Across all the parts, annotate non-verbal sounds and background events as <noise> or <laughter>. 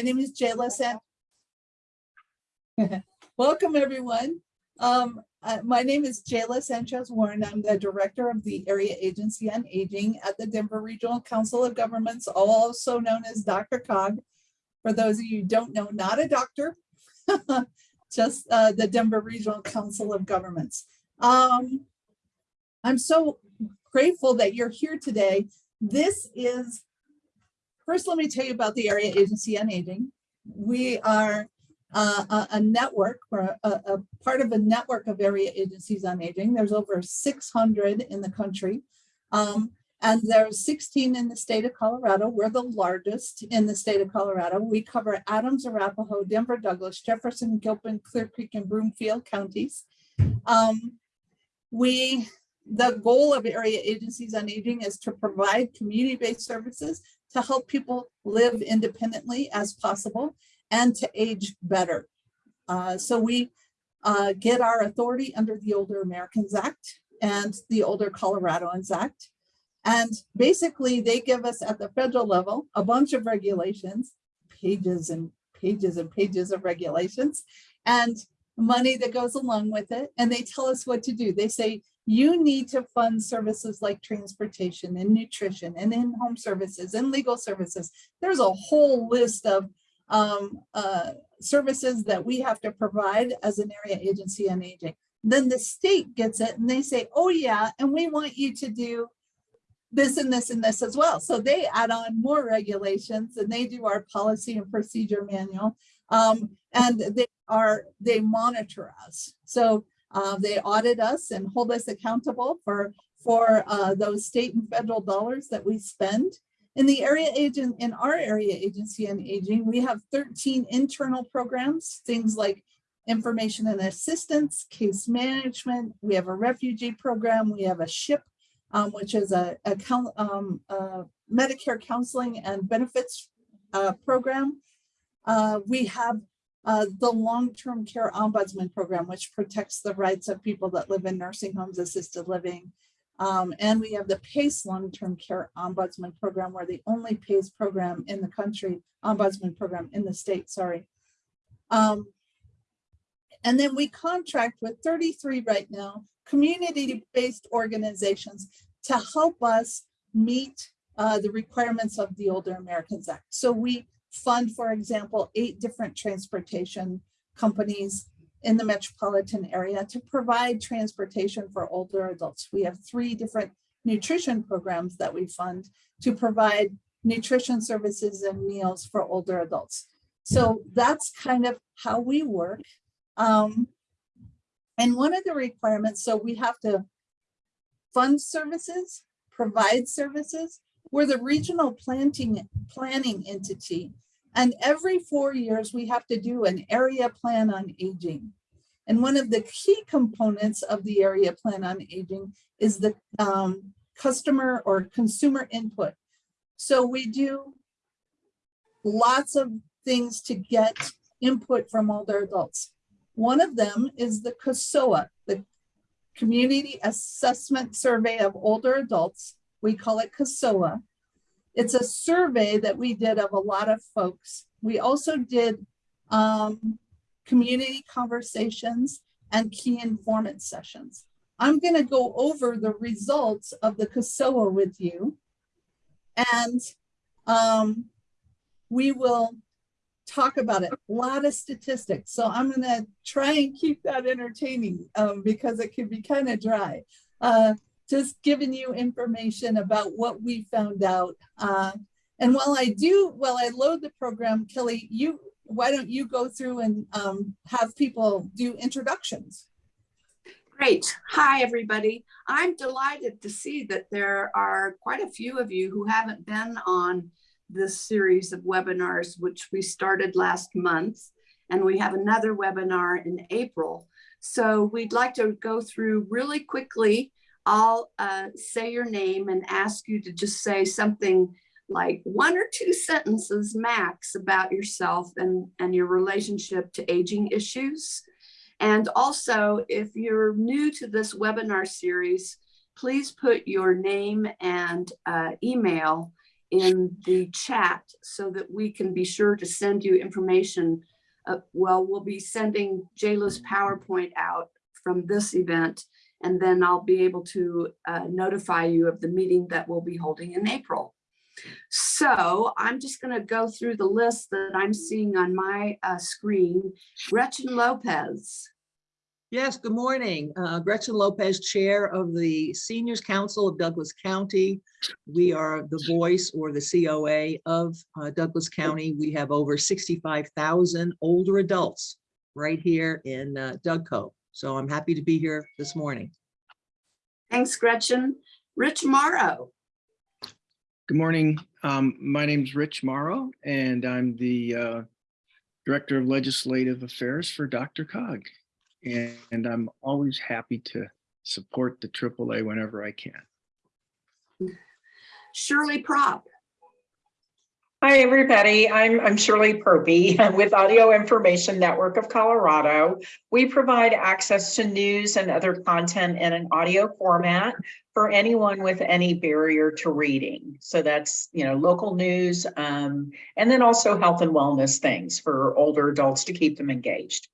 My name is Jayla San. <laughs> Welcome, everyone. Um, uh, my name is Jayla Sanchez Warren. I'm the director of the Area Agency on Aging at the Denver Regional Council of Governments, also known as Dr. Cog. For those of you who don't know, not a doctor, <laughs> just uh, the Denver Regional Council of Governments. Um, I'm so grateful that you're here today. This is, first let me tell you about the Area Agency on Aging. We are uh, a, a, network or a, a, part of a network of area agencies on aging. There's over 600 in the country. Um, and there's 16 in the state of Colorado. We're the largest in the state of Colorado. We cover Adams, Arapahoe, Denver, Douglas, Jefferson, Gilpin, Clear Creek, and Broomfield counties. Um, we, the goal of area agencies on aging is to provide community-based services to help people live independently as possible and to age better. Uh, so we uh, get our authority under the Older Americans Act and the Older Coloradans Act. And basically they give us at the federal level a bunch of regulations, pages and pages and pages of regulations and money that goes along with it. And they tell us what to do. They say, you need to fund services like transportation and nutrition and in-home services and legal services. There's a whole list of um, uh, services that we have to provide as an area agency on aging. Then the state gets it and they say, oh yeah, and we want you to do this and this and this as well. So they add on more regulations and they do our policy and procedure manual. Um, and they are, they monitor us. So uh, they audit us and hold us accountable for, for uh, those state and federal dollars that we spend. In the area agent, in our area agency on aging, we have 13 internal programs, things like information and assistance, case management. We have a refugee program. We have a SHIP, um, which is a, a, um, a, Medicare counseling and benefits uh, program. Uh, we have uh, the long-term care ombudsman program, which protects the rights of people that live in nursing homes, assisted living, um, and we have the PACE long-term care ombudsman program. We're the only PACE program in the country, ombudsman program in the state, sorry. Um, and then we contract with 33 right now, community-based organizations to help us meet uh, the requirements of the Older Americans Act. So we fund, for example, eight different transportation companies in the metropolitan area to provide transportation for older adults. We have three different nutrition programs that we fund to provide nutrition services and meals for older adults. So that's kind of how we work. Um, and one of the requirements, so we have to fund services, provide services. We're the regional planting, planning entity and every four years, we have to do an area plan on aging. And one of the key components of the area plan on aging is the um, customer or consumer input. So we do lots of things to get input from older adults. One of them is the CASOA, the Community Assessment Survey of Older Adults. We call it CASOA. It's a survey that we did of a lot of folks. We also did um, community conversations and key informant sessions. I'm going to go over the results of the CASOA with you. And um, we will talk about it. A lot of statistics. So I'm going to try and keep that entertaining um, because it can be kind of dry. Uh, just giving you information about what we found out. Uh, and while I do, while I load the program, Kelly, you why don't you go through and um, have people do introductions? Great. Hi, everybody. I'm delighted to see that there are quite a few of you who haven't been on this series of webinars, which we started last month. And we have another webinar in April. So we'd like to go through really quickly I'll uh, say your name and ask you to just say something like one or two sentences max about yourself and, and your relationship to aging issues. And also, if you're new to this webinar series, please put your name and uh, email in the chat so that we can be sure to send you information. Uh, well, we'll be sending Jayla's PowerPoint out from this event, and then I'll be able to uh, notify you of the meeting that we'll be holding in April. So I'm just going to go through the list that I'm seeing on my uh, screen. Gretchen Lopez. Yes, good morning. Uh, Gretchen Lopez, Chair of the Seniors Council of Douglas County. We are the voice or the COA of uh, Douglas County. We have over 65,000 older adults right here in uh, Dougco. So I'm happy to be here this morning. Thanks, Gretchen. Rich Morrow. Good morning. Um, my name's Rich Morrow, and I'm the uh, Director of Legislative Affairs for Dr. Cog. And, and I'm always happy to support the AAA whenever I can. Shirley Prop. Hi, everybody. I'm, I'm Shirley Purby <laughs> with Audio Information Network of Colorado. We provide access to news and other content in an audio format for anyone with any barrier to reading. So that's, you know, local news, um, and then also health and wellness things for older adults to keep them engaged.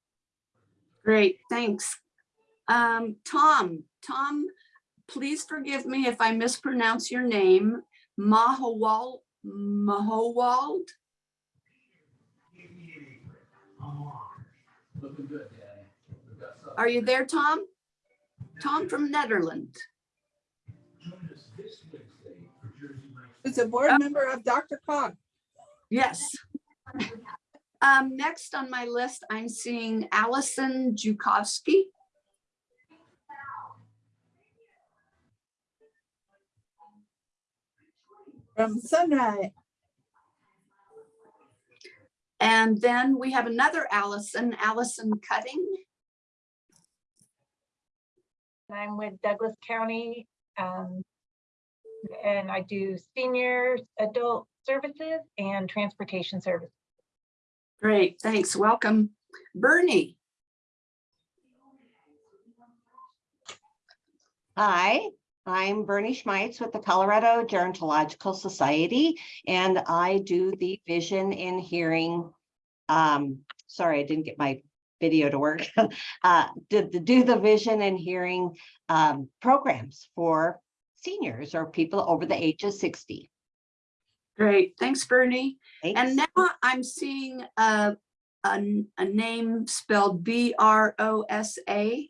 Great, thanks. Um, Tom, Tom, please forgive me if I mispronounce your name. Mahawal, Mahowald? Are you there, Tom? Tom from Netherlands. Who's a board member of Dr. Cog. Yes. Um, next on my list, I'm seeing Allison Jukowski. From Sunrise. And then we have another Allison, Allison Cutting. I'm with Douglas County. um, And I do senior adult services and transportation services. Great, thanks. Welcome. Bernie. Hi, I'm Bernie Schmeitz with the Colorado Gerontological Society, and I do the vision and hearing. Um, sorry, I didn't get my video to work. <laughs> Uh, did the, do the vision and hearing um, programs for seniors or people over the age of sixty. Great, thanks, Bernie. Thanks. And now I'm seeing a, a, a name spelled B R O S A.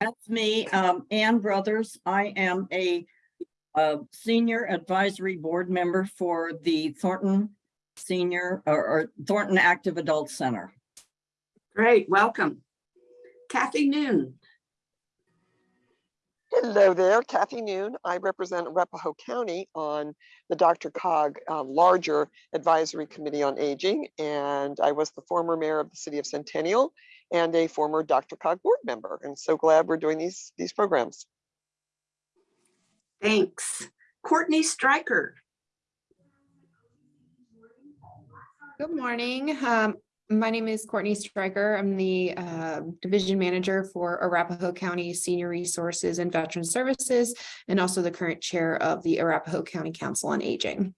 That's me, um, Ann Brothers. I am a, uh, senior advisory board member for the Thornton Senior or, or Thornton Active Adult Center. Great, welcome. Cathy Noon. Hello there, Cathy Noon. I represent Arapahoe County on the Dr. Cog uh, larger advisory committee on aging, and I was the former mayor of the city of Centennial and a former Dr. Cog board member. And so glad we're doing these these programs. Thanks. Courtney Stryker. Good morning. Um, my name is Courtney Stryker. I'm the uh, Division Manager for Arapahoe County Senior Resources and Veteran Services, and also the current Chair of the Arapahoe County Council on Aging.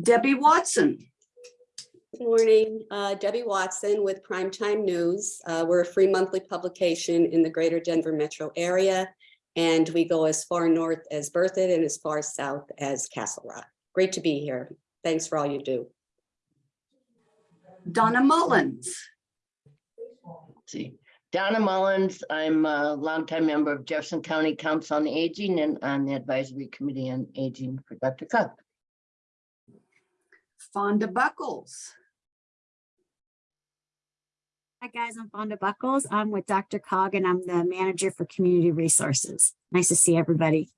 Debbie Watson. Good morning, uh, Debbie Watson with Primetime News. Uh, We're a free monthly publication in the greater Denver metro area. And we go as far north as Berthoud and as far south as Castle Rock. Great to be here. Thanks for all you do. Donna Mullins. see. Donna Mullins, I'm a longtime member of Jefferson County Council on Aging and on the Advisory Committee on Aging for Dr. Cog. Fonda Buckles. Hi, guys. I'm Fonda Buckles. I'm with Dr. Cog and I'm the manager for community resources. Nice to see everybody.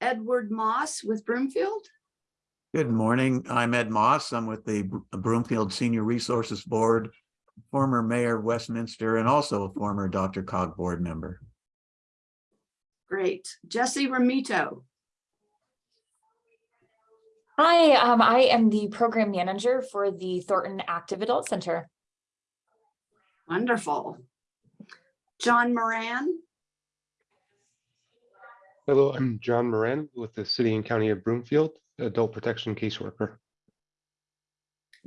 Edward Moss with Broomfield. Good morning. I'm Ed Moss. I'm with the Broomfield Senior Resources Board, former mayor of Westminster, and also a former Dr. Cog board member. Great. Jesse Ramito. Hi, um, I am the program manager for the Thornton Active Adult Center. Wonderful. John Moran. Hello, I'm John Moran with the City and County of Broomfield, Adult Protection Caseworker.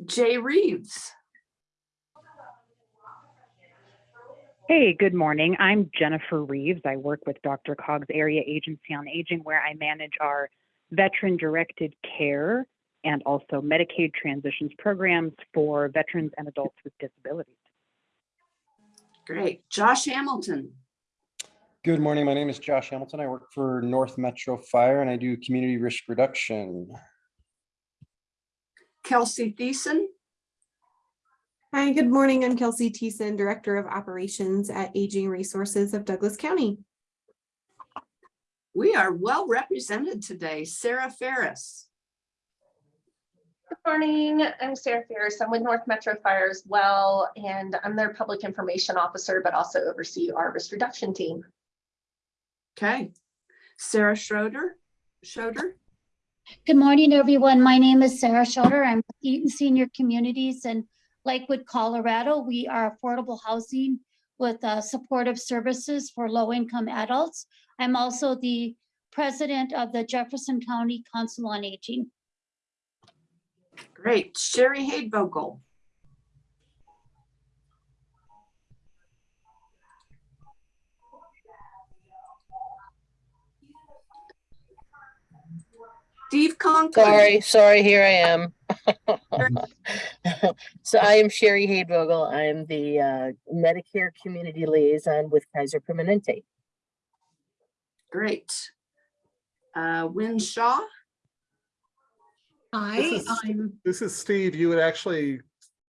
Jay Reeves. Hey, good morning. I'm Jennifer Reeves. I work with Dr. Cog's Area Agency on Aging, where I manage our veteran-directed care and also Medicaid transitions programs for veterans and adults with disabilities. Great. Josh Hamilton. Good morning. My name is Josh Hamilton. I work for North Metro Fire and I do community risk reduction. Kelsey Thiessen. Hi, good morning. I'm Kelsey Thiessen, Director of Operations at Aging Resources of Douglas County. We are well represented today. Sarah Ferris. Good morning. I'm Sarah Ferris. I'm with North Metro Fire as well, and I'm their public information officer, but also oversee our risk reduction team. Okay. Sarah Schroeder. Schroeder. Good morning, everyone. My name is Sarah Schroeder. I'm with Eaton Senior Communities in Lakewood, Colorado. We are affordable housing with uh, supportive services for low-income adults. I'm also the president of the Jefferson County Council on Aging. Great. Sherry Hadevogel. Steve Conklin. Sorry, sorry, here I am. <laughs> So I am Sherry Hadevogel. I'm the uh, Medicare Community Liaison with Kaiser Permanente. Great. Uh, Wynne Shaw. Hi, This is- I'm, This is Steve. You would actually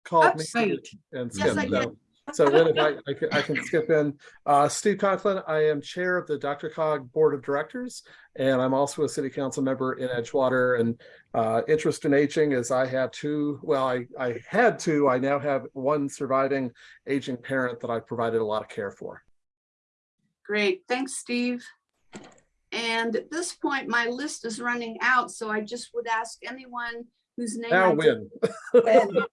called me right. and Yes, I So- So then if I, I can, I can skip in. Uh, Steve Conklin, I am Chair of the Dr. Cog Board of Directors, and I'm also a City Council member in Edgewater. And uh, interest in aging is I have two, well, I, I had two, I now have one surviving aging parent that I provided a lot of care for. Great. Thanks, Steve. And at this point, my list is running out, so I just would ask anyone whose name. Now I win. <laughs>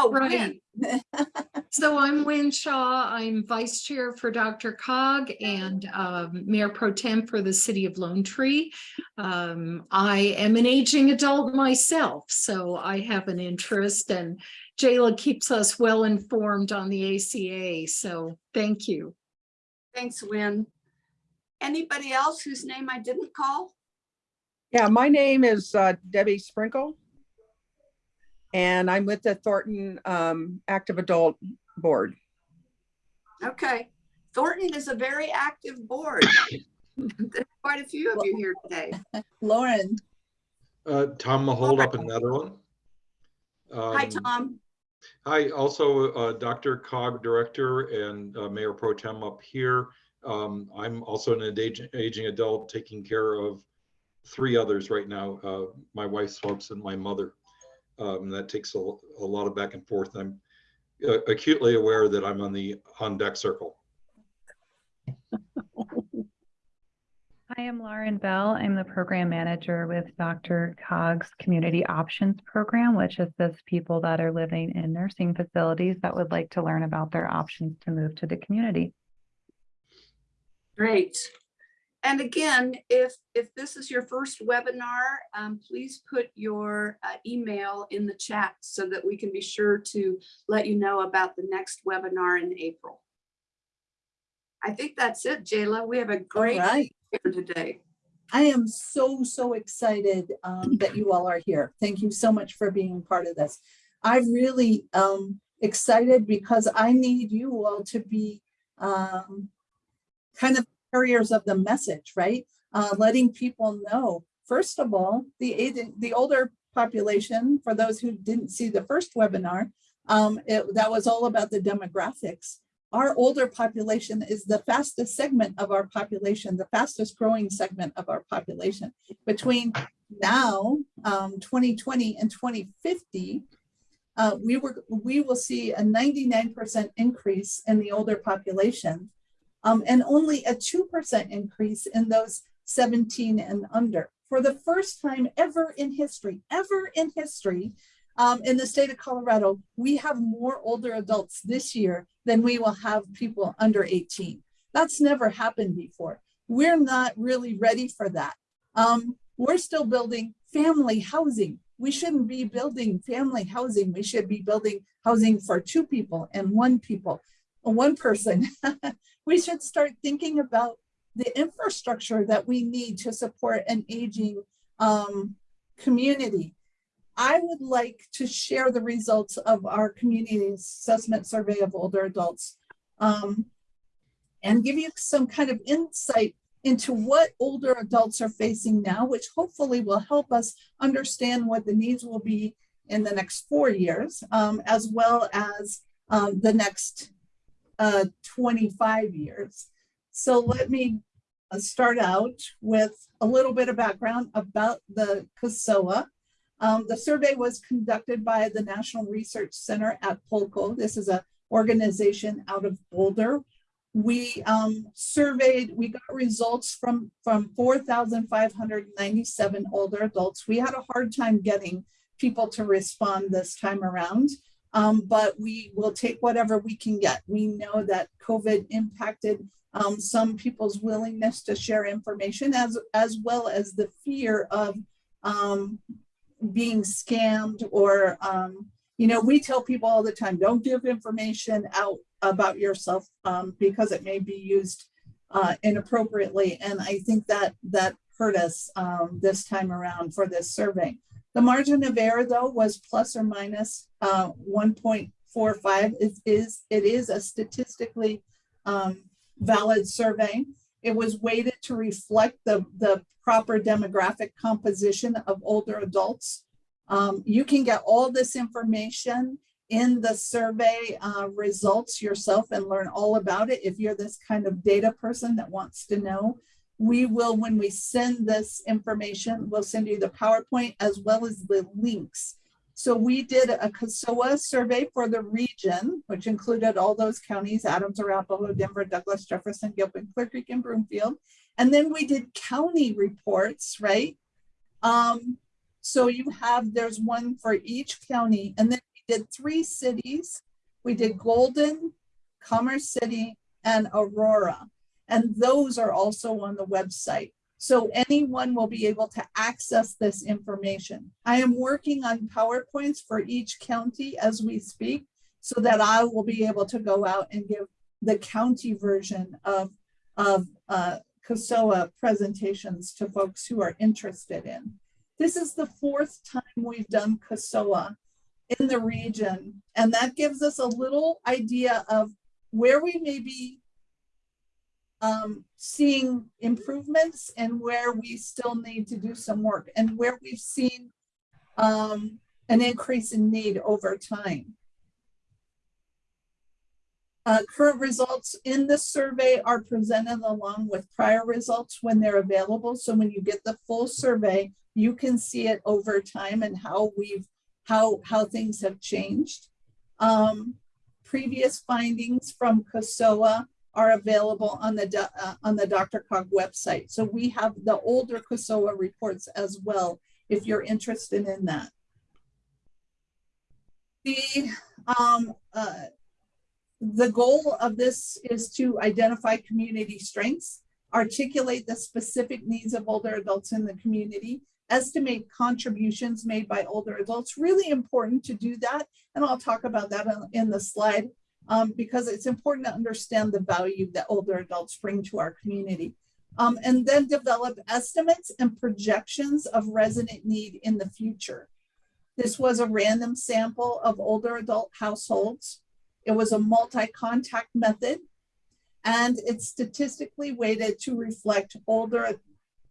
Oh, Right. Win. <laughs> so I'm Wynne Shaw. I'm Vice Chair for Dr. Cog and um, Mayor Pro Tem for the City of Lone Tree. Um, I am an aging adult myself, so I have an interest and Jayla keeps us well informed on the ACA, so thank you. Thanks, Win. Anybody else whose name I didn't call? Yeah, my name is uh, Debbie Sprinkle. And I'm with the Thornton um, Active Adult Board. Okay. Thornton is a very active board. There's quite a few of you here today. Lauren. Uh, Tom Mahold up in Netherland. Hi, Um, Tom. Hi, also uh, Dr. Cog Director and uh, Mayor Pro Tem up here. Um, I'm also an aging, aging adult taking care of three others right now, uh, my wife's folks and my mother. Um, that takes a, a lot of back and forth. I'm uh, acutely aware that I'm on the on deck circle. Hi, I'm Lauren Bell. I'm the program manager with Dr. Cog's Community Options Program, which assists people that are living in nursing facilities that would like to learn about their options to move to the community. Great. And again, if, if this is your first webinar, um, please put your uh, email in the chat so that we can be sure to let you know about the next webinar in April. I think that's it, Jayla. We have a great right. here today. I am so, so excited um, that you all are here. Thank you so much for being part of this. I'm really um, excited because I need you all to be um, kind of carriers of the message, right? Uh, letting people know, first of all, the the older population, for those who didn't see the first webinar, um, it, that was all about the demographics. Our older population is the fastest segment of our population, the fastest growing segment of our population. Between now, um, 2020 and 2050, uh, we were we will see a 99% increase in the older population um, and only a 2% increase in those 17 and under. For the first time ever in history, ever in history, um, in the state of Colorado, we have more older adults this year than we will have people under 18. That's never happened before. we're not really ready for that. Um, we're still building family housing. We shouldn't be building family housing. We should be building housing for two people and one people, one person. <laughs> we should start thinking about the infrastructure that we need to support an aging um, community. I would like to share the results of our community assessment survey of older adults um, and give you some kind of insight into what older adults are facing now, which hopefully will help us understand what the needs will be in the next four years, um, as well as um, the next uh, 25 years. So let me uh, start out with a little bit of background about the CASOA. Um, the survey was conducted by the National Research Center at Polco. This is an organization out of Boulder. We um, surveyed, we got results from, from 4,597 older adults. We had a hard time getting people to respond this time around, um, but we will take whatever we can get. We know that COVID impacted um, some people's willingness to share information as, as well as the fear of um, being scammed or, um, you know, we tell people all the time, don't give information out about yourself um, because it may be used uh, inappropriately. And I think that that hurt us um, this time around for this survey. The margin of error though was plus or minus uh, 1.45. It is, it is a statistically um, valid survey. It was weighted to reflect the, the proper demographic composition of older adults. Um, you can get all this information in the survey uh, results yourself and learn all about it. If you're this kind of data person that wants to know, we will, when we send this information, we'll send you the PowerPoint as well as the links. So we did a CASOA survey for the region, which included all those counties, Adams, Arapahoe, Denver, Douglas, Jefferson, Gilpin, Clear Creek, and Broomfield. And then we did county reports, right? Um, so you have, there's one for each county. And then we did three cities. We did Golden, Commerce City, and Aurora. And those are also on the website. So anyone will be able to access this information. I am working on PowerPoints for each county as we speak so that I will be able to go out and give the county version of, of uh, CASOA presentations to folks who are interested in. This is the fourth time we've done CASOA in the region, and that gives us a little idea of where we may be um, seeing improvements and where we still need to do some work and where we've seen um, an increase in need over time. Uh, current results in the survey are presented along with prior results when they're available. So when you get the full survey, you can see it over time and how we've how how things have changed. Um, previous findings from CASOA are available on the uh, on the DRCOG website. So we have the older CASOA reports as well, if you're interested in that. The um, uh, the goal of this is to identify community strengths, articulate the specific needs of older adults in the community, estimate contributions made by older adults. Really important to do that, and I'll talk about that in the slide um, because it's important to understand the value that older adults bring to our community. Um, and then develop estimates and projections of resident need in the future. This was a random sample of older adult households. It was a multi-contact method and it's statistically weighted to reflect older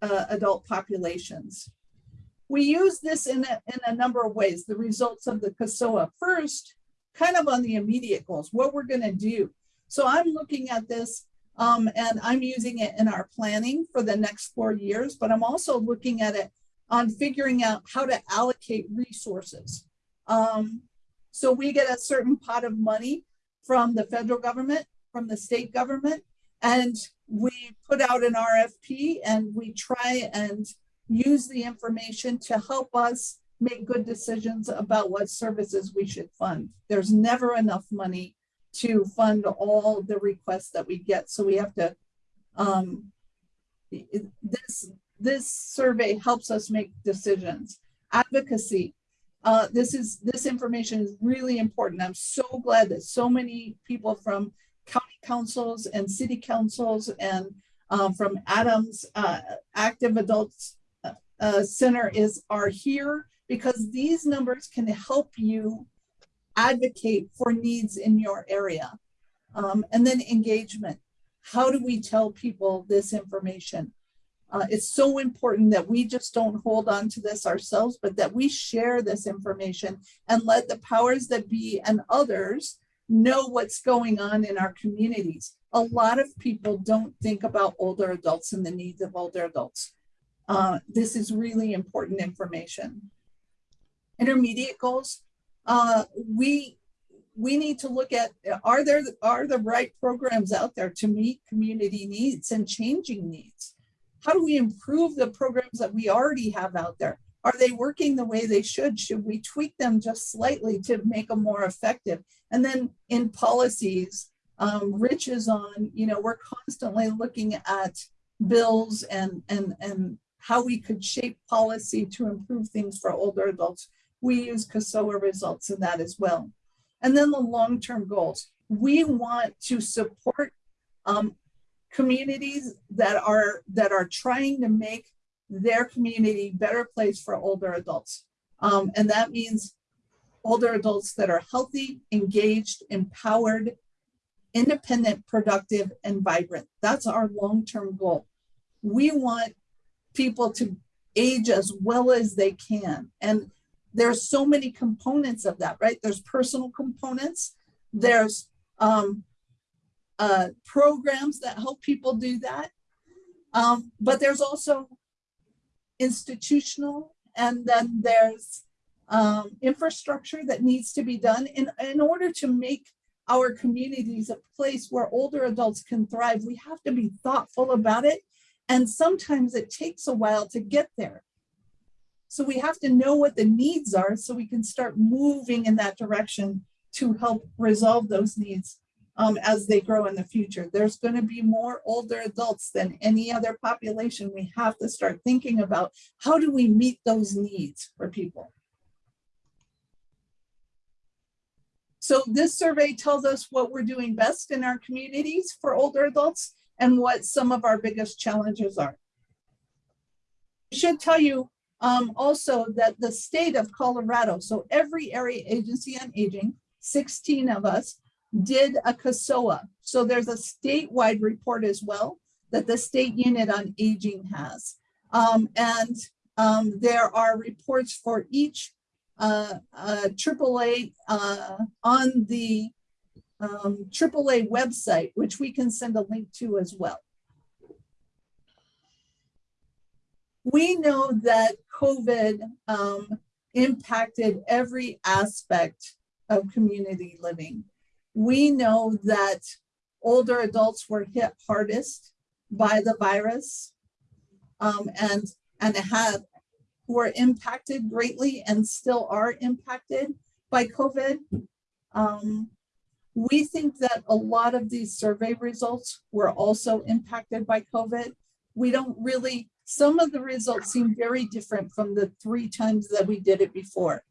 uh, adult populations. We use this in a, in a number of ways. The results of the CASOA first kind of on the immediate goals, what we're going to do. So I'm looking at this um, and I'm using it in our planning for the next four years, but I'm also looking at it on figuring out how to allocate resources. Um, so we get a certain pot of money from the federal government, from the state government, and we put out an RFP and we try and use the information to help us make good decisions about what services we should fund. There's never enough money to fund all the requests that we get. So we have to um, this, this survey helps us make decisions. Advocacy, uh, this is, this information is really important. I'm so glad that so many people from county councils and city councils and um, from Adams uh, Active Adults uh, uh, Center is are here because these numbers can help you advocate for needs in your area. Um, and then engagement. How do we tell people this information? Uh, it's so important that we just don't hold on to this ourselves, but that we share this information and let the powers that be and others know what's going on in our communities. A lot of people don't think about older adults and the needs of older adults. Uh, this is really important information. Intermediate goals, uh, we we need to look at are there are the right programs out there to meet community needs and changing needs? How do we improve the programs that we already have out there? Are they working the way they should? Should we tweak them just slightly to make them more effective? And then in policies um, rich is on you know we're constantly looking at bills and and and how we could shape policy to improve things for older adults we use CASOA results in that as well and then the long-term goals. We want to support um, communities that are that are trying to make their community better place for older adults. Um, and that means older adults that are healthy, engaged, empowered, independent, productive, and vibrant. That's our long-term goal. We want people to age as well as they can. And there's so many components of that, right? There's personal components, there's um, uh, programs that help people do that, um, but there's also institutional, and then there's um, infrastructure that needs to be done in, in order to make our communities a place where older adults can thrive. We have to be thoughtful about it, and sometimes it takes a while to get there. So we have to know what the needs are so we can start moving in that direction to help resolve those needs um, as they grow in the future. There's going to be more older adults than any other population. We have to start thinking about how do we meet those needs for people. So this survey tells us what we're doing best in our communities for older adults and what some of our biggest challenges are. I should tell you um, also that the state of Colorado, so every area agency on aging, 16 of us, did a CASOA. So there's a statewide report as well that the state unit on aging has. Um, and um, there are reports for each uh, uh, AAA uh, on the um, AAA website, which we can send a link to as well. We know that COVID um, impacted every aspect of community living. We know that older adults were hit hardest by the virus um, and, and have were impacted greatly and still are impacted by COVID. Um, we think that a lot of these survey results were also impacted by COVID. We don't really some of the results seem very different from the three times that we did it before.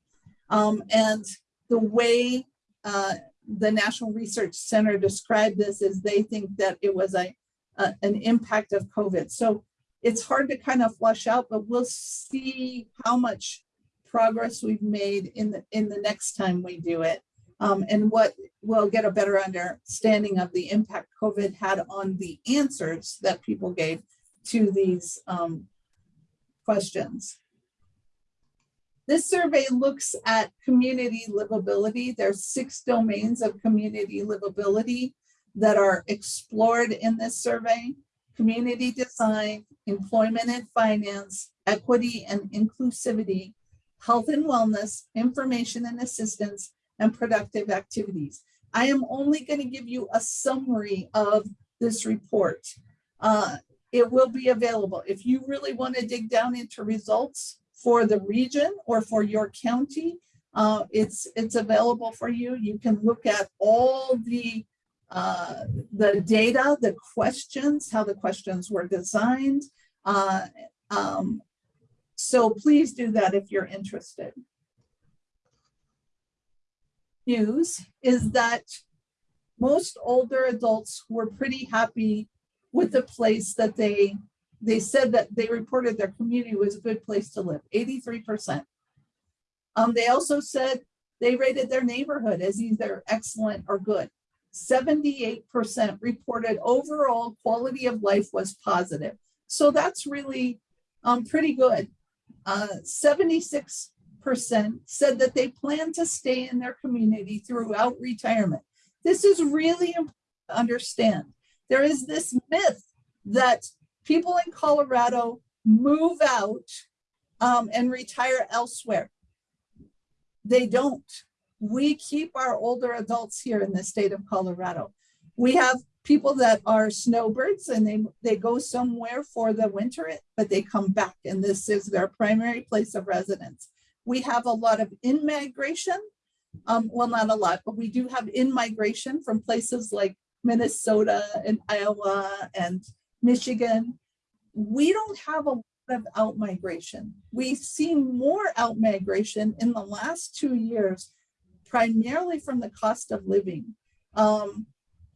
Um, and the way uh, the National Research Center described this is they think that it was a, a, an impact of COVID. So it's hard to kind of flush out, but we'll see how much progress we've made in the in the next time we do it. Um, and what we'll get a better understanding of the impact COVID had on the answers that people gave to these um, questions. This survey looks at community livability. There's six domains of community livability that are explored in this survey. Community design, employment and finance, equity and inclusivity, health and wellness, information and assistance, and productive activities. I am only going to give you a summary of this report. Uh, it will be available. If you really want to dig down into results for the region or for your county, uh, it's, it's available for you. You can look at all the uh, the data, the questions, how the questions were designed. Uh, um, so please do that if you're interested. News is that most older adults were pretty happy with the place that they, they said that they reported their community was a good place to live, 83%. Um, they also said they rated their neighborhood as either excellent or good. 78% reported overall quality of life was positive. So that's really um, pretty good. Uh, 76% said that they plan to stay in their community throughout retirement. This is really important to understand. There is this myth that people in Colorado move out um, and retire elsewhere. They don't. We keep our older adults here in the state of Colorado. We have people that are snowbirds and they, they go somewhere for the winter, but they come back and this is their primary place of residence. We have a lot of in-migration. Um, well, not a lot, but we do have in-migration from places like Minnesota and Iowa and Michigan. We don't have a lot of out-migration. We've seen more out-migration in the last two years, primarily from the cost of living. Um,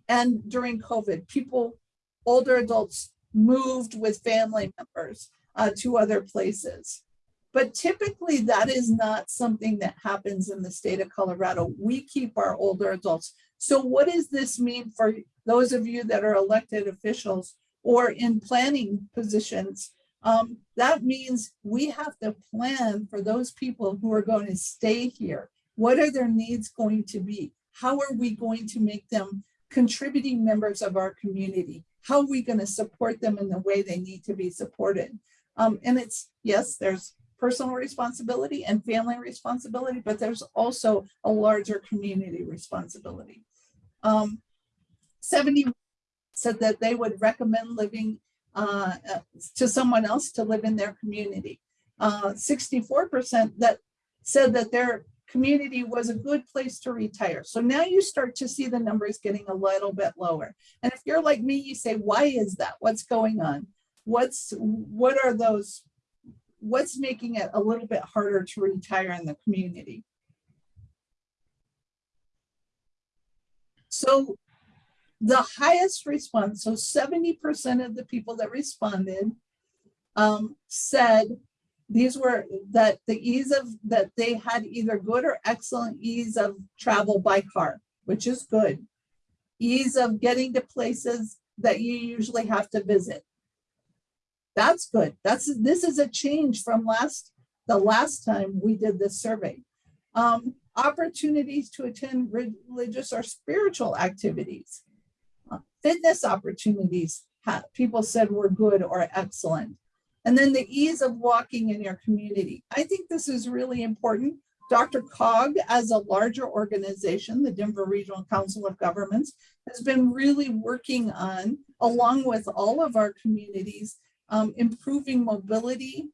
and during COVID, people, older adults moved with family members uh, to other places. But typically that is not something that happens in the state of Colorado. We keep our older adults. So what does this mean for those of you that are elected officials or in planning positions? Um, that means we have to plan for those people who are going to stay here. What are their needs going to be? How are we going to make them contributing members of our community? How are we going to support them in the way they need to be supported? Um, and it's, yes, there's personal responsibility and family responsibility, but there's also a larger community responsibility. Um, 70 said that they would recommend living uh, to someone else to live in their community. 64% uh, that said that their community was a good place to retire. So now you start to see the numbers getting a little bit lower. And if you're like me, you say, why is that? What's going on? What's what are those? What's making it a little bit harder to retire in the community? So the highest response, so 70% of the people that responded um, said these were that the ease of that they had either good or excellent ease of travel by car, which is good. Ease of getting to places that you usually have to visit. That's good. That's this is a change from last the last time we did this survey. Um, opportunities to attend religious or spiritual activities, uh, fitness opportunities. People said were good or excellent. And then the ease of walking in your community. I think this is really important. DRCOG, as a larger organization, the Denver Regional Council of Governments, has been really working on, along with all of our communities, um, improving mobility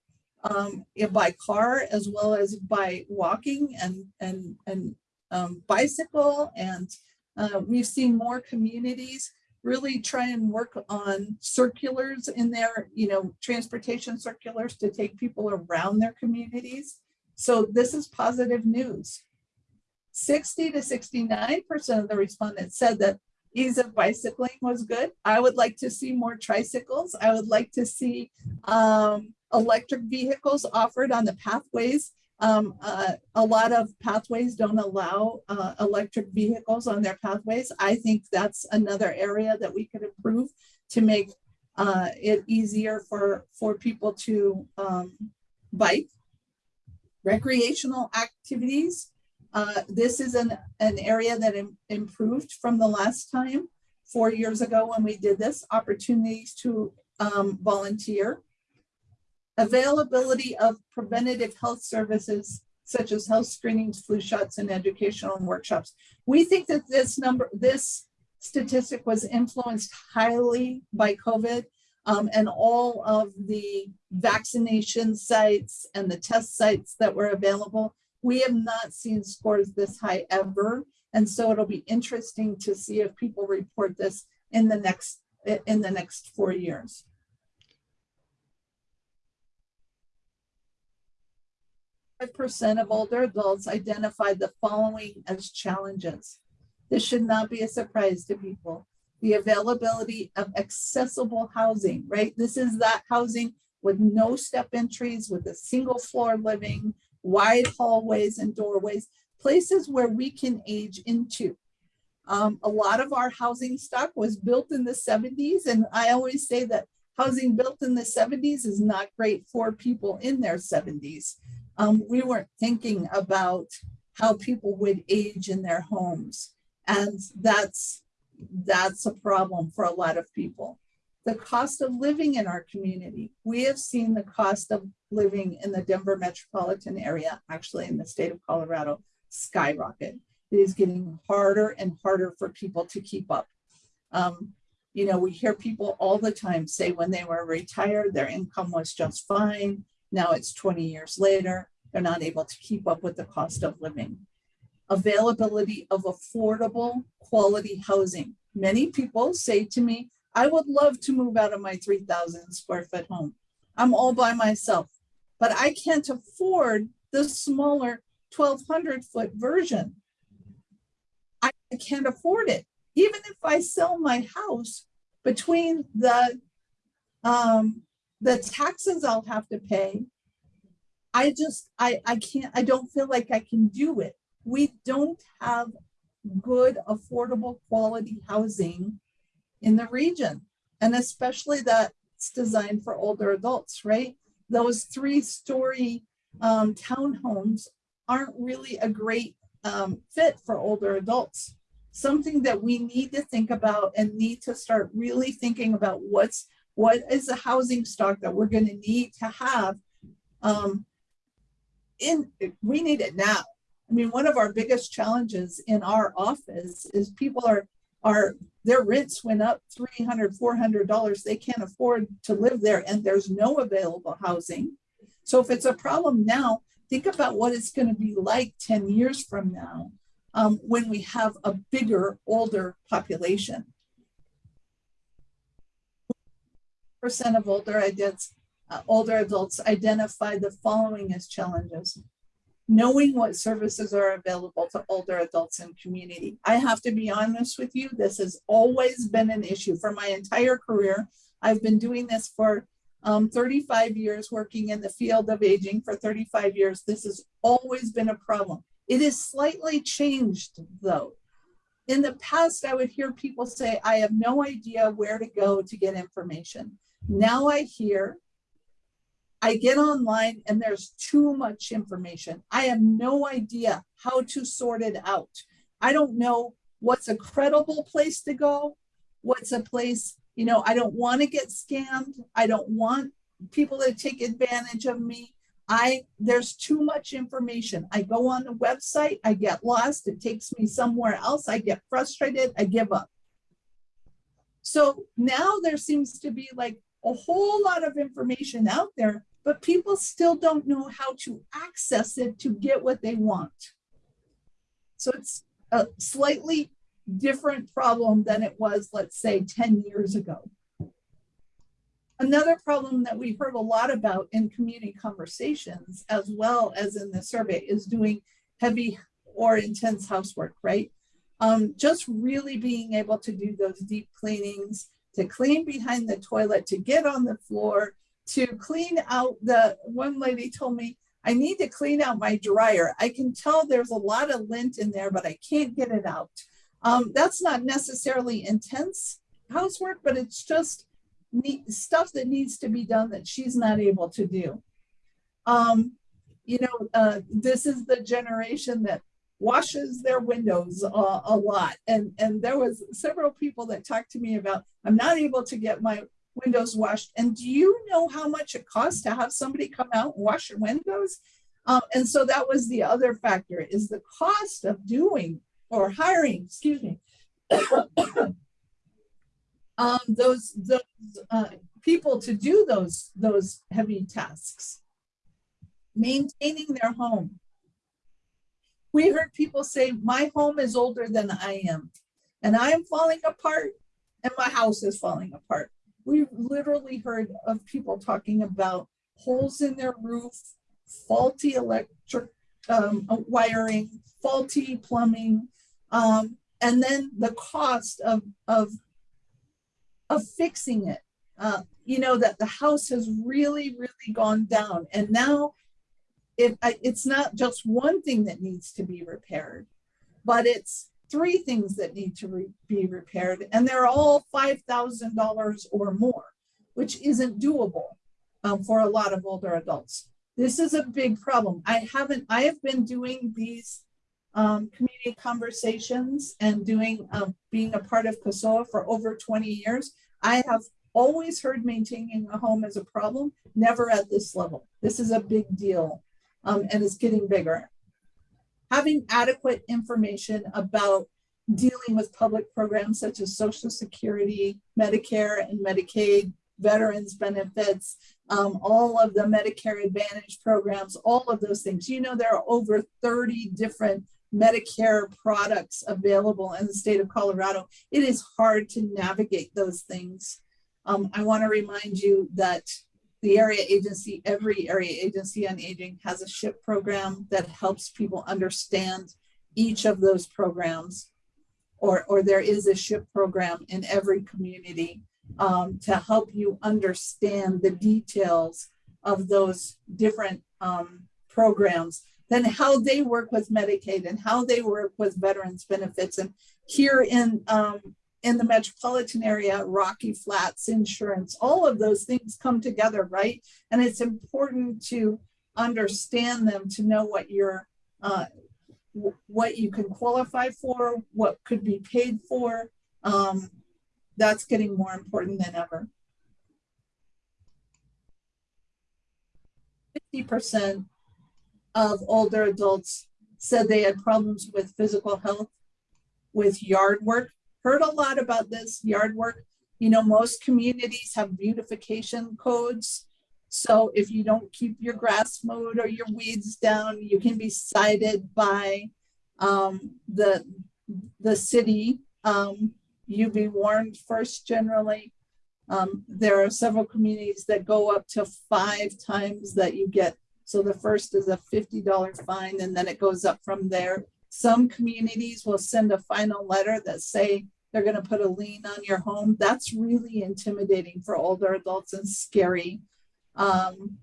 um, by car as well as by walking and, and, and um, bicycle. And uh, we've seen more communities really try and work on circulars in their, you know, transportation circulars to take people around their communities. So this is positive news. 60 to 69% of the respondents said that ease of bicycling was good. I would like to see more tricycles. I would like to see um, electric vehicles offered on the pathways um, uh, a lot of pathways don't allow uh, electric vehicles on their pathways. I think that's another area that we could improve to make uh, it easier for, for people to um, bike. Recreational activities. Uh, this is an, an area that Im improved from the last time, four years ago when we did this, opportunities to um, volunteer availability of preventative health services such as health screenings, flu shots, and educational workshops. We think that this number, this statistic was influenced highly by COVID um, and all of the vaccination sites and the test sites that were available. We have not seen scores this high ever. And so it'll be interesting to see if people report this in the next, in the next four years. Percent of older adults identified the following as challenges. This should not be a surprise to people. The availability of accessible housing, right? This is that housing with no step entries, with a single floor living, wide hallways and doorways, places where we can age into. Um, a lot of our housing stock was built in the 70s, and I always say that housing built in the 70s is not great for people in their 70s. Um, we weren't thinking about how people would age in their homes, and that's that's a problem for a lot of people. The cost of living in our community. We have seen the cost of living in the Denver metropolitan area, actually in the state of Colorado, skyrocket. It is getting harder and harder for people to keep up. Um, you know, we hear people all the time say when they were retired, their income was just fine. Now it's 20 years later, they're not able to keep up with the cost of living. Availability of affordable quality housing. Many people say to me, I would love to move out of my 3,000 square foot home. I'm all by myself, but I can't afford the smaller 1,200 foot version. I can't afford it. Even if I sell my house between the um, the taxes I'll have to pay, I just I I can't I don't feel like I can do it. We don't have good affordable quality housing in the region and especially that's designed for older adults, right? Those three story um, townhomes aren't really a great um, fit for older adults. Something that we need to think about and need to start really thinking about what's what is the housing stock that we're going to need to have um, in we need it now. I mean, one of our biggest challenges in our office is people are are their rents went up 300 400 dollars. They can't afford to live there and there's no available housing. So if it's a problem now think about what it's going to be like 10 years from now um, when we have a bigger older population percent of older adults uh, older adults identify the following as challenges knowing what services are available to older adults in community. I have to be honest with you, this has always been an issue for my entire career. I've been doing this for um, 35 years, working in the field of aging for 35 years. This has always been a problem. It is slightly changed though. In the past, I would hear people say, I have no idea where to go to get information. Now I hear I get online and there's too much information. I have no idea how to sort it out. I don't know what's a credible place to go, what's a place, you know, I don't want to get scammed. I don't want people to take advantage of me. I there's too much information. I go on the website, I get lost, it takes me somewhere else, I get frustrated, I give up. So now there seems to be like a whole lot of information out there, but people still don't know how to access it to get what they want. So it's a slightly different problem than it was, let's say, 10 years ago. Another problem that we heard a lot about in community conversations, as well as in the survey, is doing heavy or intense housework, right? Um, just really being able to do those deep cleanings, to clean behind the toilet, to get on the floor, to clean out the, one lady told me, I need to clean out my dryer. I can tell there's a lot of lint in there, but I can't get it out. Um, that's not necessarily intense housework, but it's just stuff that needs to be done that she's not able to do. Um, you know, uh, this is the generation that washes their windows uh, a lot. And, and there was several people that talked to me about, I'm not able to get my windows washed. And do you know how much it costs to have somebody come out and wash your windows? Um, and so that was the other factor is the cost of doing or hiring, excuse me, <coughs> um, those, those uh, people to do those, those heavy tasks. Maintaining their home, We heard people say, my home is older than I am and I am falling apart and my house is falling apart. We literally heard of people talking about holes in their roof, faulty electric um, uh, wiring, faulty plumbing, um, and then the cost of of of fixing it. Uh, you know that the house has really, really gone down, and now it it's not just one thing that needs to be repaired, but it's three things that need to re- be repaired, and they're all five thousand dollars or more, which isn't doable um, for a lot of older adults. This is a big problem. I haven't. I have been doing these um, community conversations and doing um, being a part of CASOA for over 20 years. I have always heard maintaining a home as a problem, never at this level. This is a big deal um, and it's getting bigger. Having adequate information about dealing with public programs such as Social Security, Medicare and Medicaid, veterans benefits, um, all of the Medicare Advantage programs, all of those things. You know, there are over 30 different Medicare products available in the state of Colorado. It is hard to navigate those things. Um, I want to remind you that the area agency, every area agency on aging has a SHIP program that helps people understand each of those programs. Or, or there is a SHIP program in every community um, to help you understand the details of those different um, programs, then how they work with Medicaid and how they work with veterans benefits. And here in um, in the metropolitan area, Rocky Flats insurance, all of those things come together, right? And it's important to understand them to know what you're uh, what you can qualify for, what could be paid for. Um, that's getting more important than ever. 50% of older adults said they had problems with physical health, with yard work. Heard a lot about this yard work. You know, most communities have beautification codes. So if you don't keep your grass mowed or your weeds down, you can be cited by um, the, the city. Um, you be warned first generally. Um, there are several communities that go up to five times that you get. So the first is a $50 fine and then it goes up from there. Some communities will send a final letter that say they're going to put a lien on your home. That's really intimidating for older adults and scary. Um,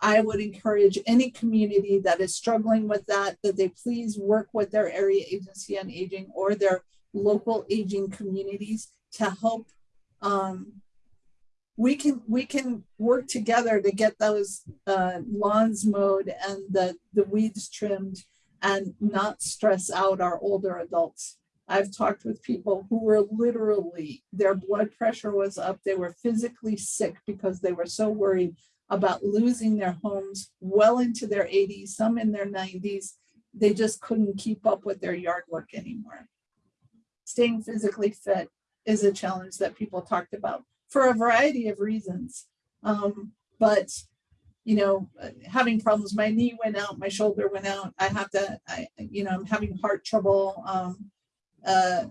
I would encourage any community that is struggling with that, that they please work with their area agency on aging or their local aging communities to help um, we can we can work together to get those uh, lawns mowed and the the weeds trimmed and not stress out our older adults i've talked with people who were literally their blood pressure was up they were physically sick because they were so worried about losing their homes well into their 80s some in their 90s they just couldn't keep up with their yard work anymore staying physically fit is a challenge that people talked about for a variety of reasons. Um, but you know, having problems, my knee went out, my shoulder went out. I have to, I, you know, I'm having heart trouble. Um, uh,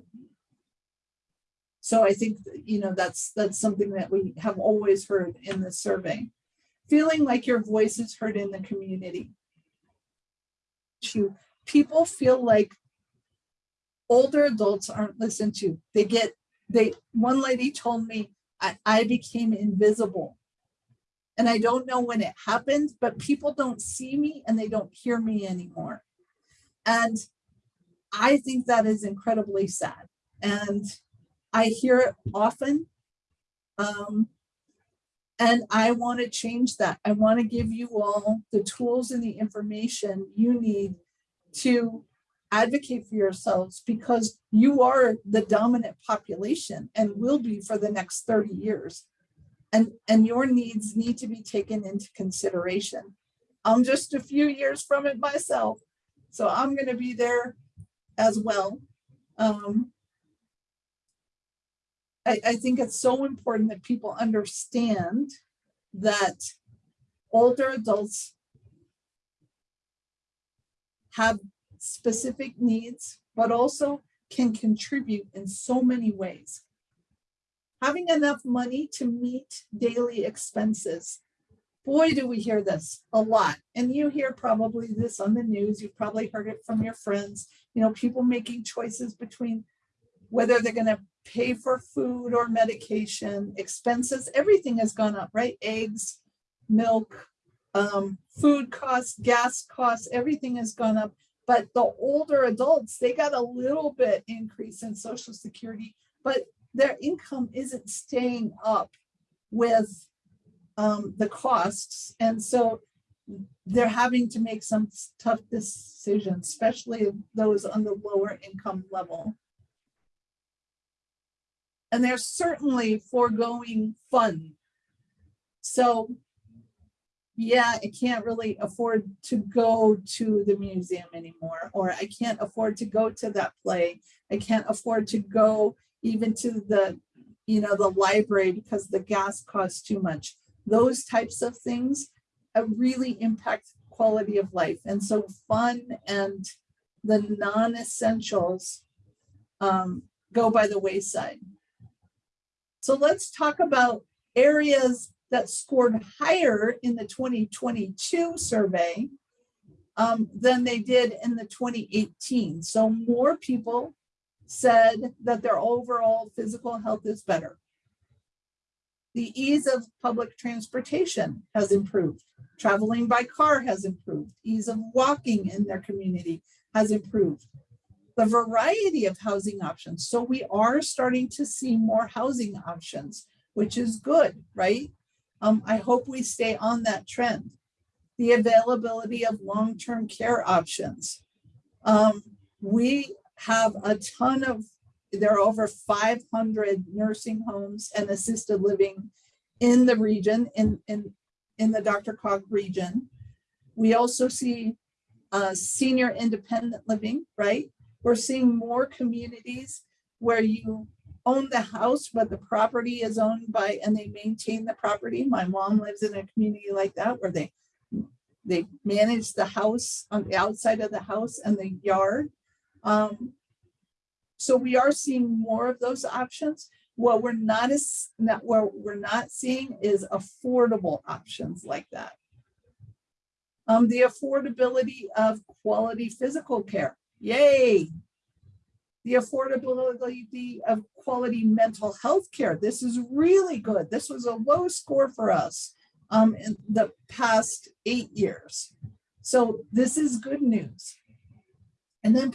so I think, you know, that's that's something that we have always heard in the survey. Feeling like your voice is heard in the community. People feel like older adults aren't listened to. They get, they, one lady told me, I, I became invisible. And I don't know when it happened, but people don't see me and they don't hear me anymore. And I think that is incredibly sad. And I hear it often. Um, and I want to change that. I want to give you all the tools and the information you need to advocate for yourselves because you are the dominant population and will be for the next 30 years. And, and your needs need to be taken into consideration. I'm just a few years from it myself, so I'm going to be there as well. Um, I, I think it's so important that people understand that older adults have specific needs, but also can contribute in so many ways. Having enough money to meet daily expenses. Boy, do we hear this a lot. And you hear probably this on the news. You've probably heard it from your friends. You know, people making choices between whether they're going to pay for food or medication, expenses, everything has gone up, right? Eggs, milk, um, food costs, gas costs, everything has gone up. But the older adults, they got a little bit increase in social security, but their income isn't staying up with um, the costs. And so they're having to make some tough decisions, especially those on the lower income level. And they're certainly foregoing fun. So yeah, I can't really afford to go to the museum anymore, or I can't afford to go to that play. I can't afford to go even to the, you know, the library because the gas costs too much. Those types of things really impact quality of life. And so fun and the non-essentials um, go by the wayside. So let's talk about areas that scored higher in the 2022 survey um, than they did in the 2018. So more people said that their overall physical health is better. The ease of public transportation has improved. Traveling by car has improved. Ease of walking in their community has improved. The variety of housing options. So we are starting to see more housing options, which is good, right? Um, I hope we stay on that trend. The availability of long-term care options. Um, we have a ton of, there are over 500 nursing homes and assisted living in the region, in, in, in the DRCOG region. We also see uh, senior independent living, right? We're seeing more communities where you own the house, but the property is owned by, and they maintain the property. My mom lives in a community like that where they, they manage the house on the outside of the house and the yard. Um, so we are seeing more of those options. What we're not as not what we're not seeing is affordable options like that. Um, the affordability of quality physical care. Yay, the affordability of quality mental health care. This is really good. This was a low score for us um, in the past eight years. So this is good news. And then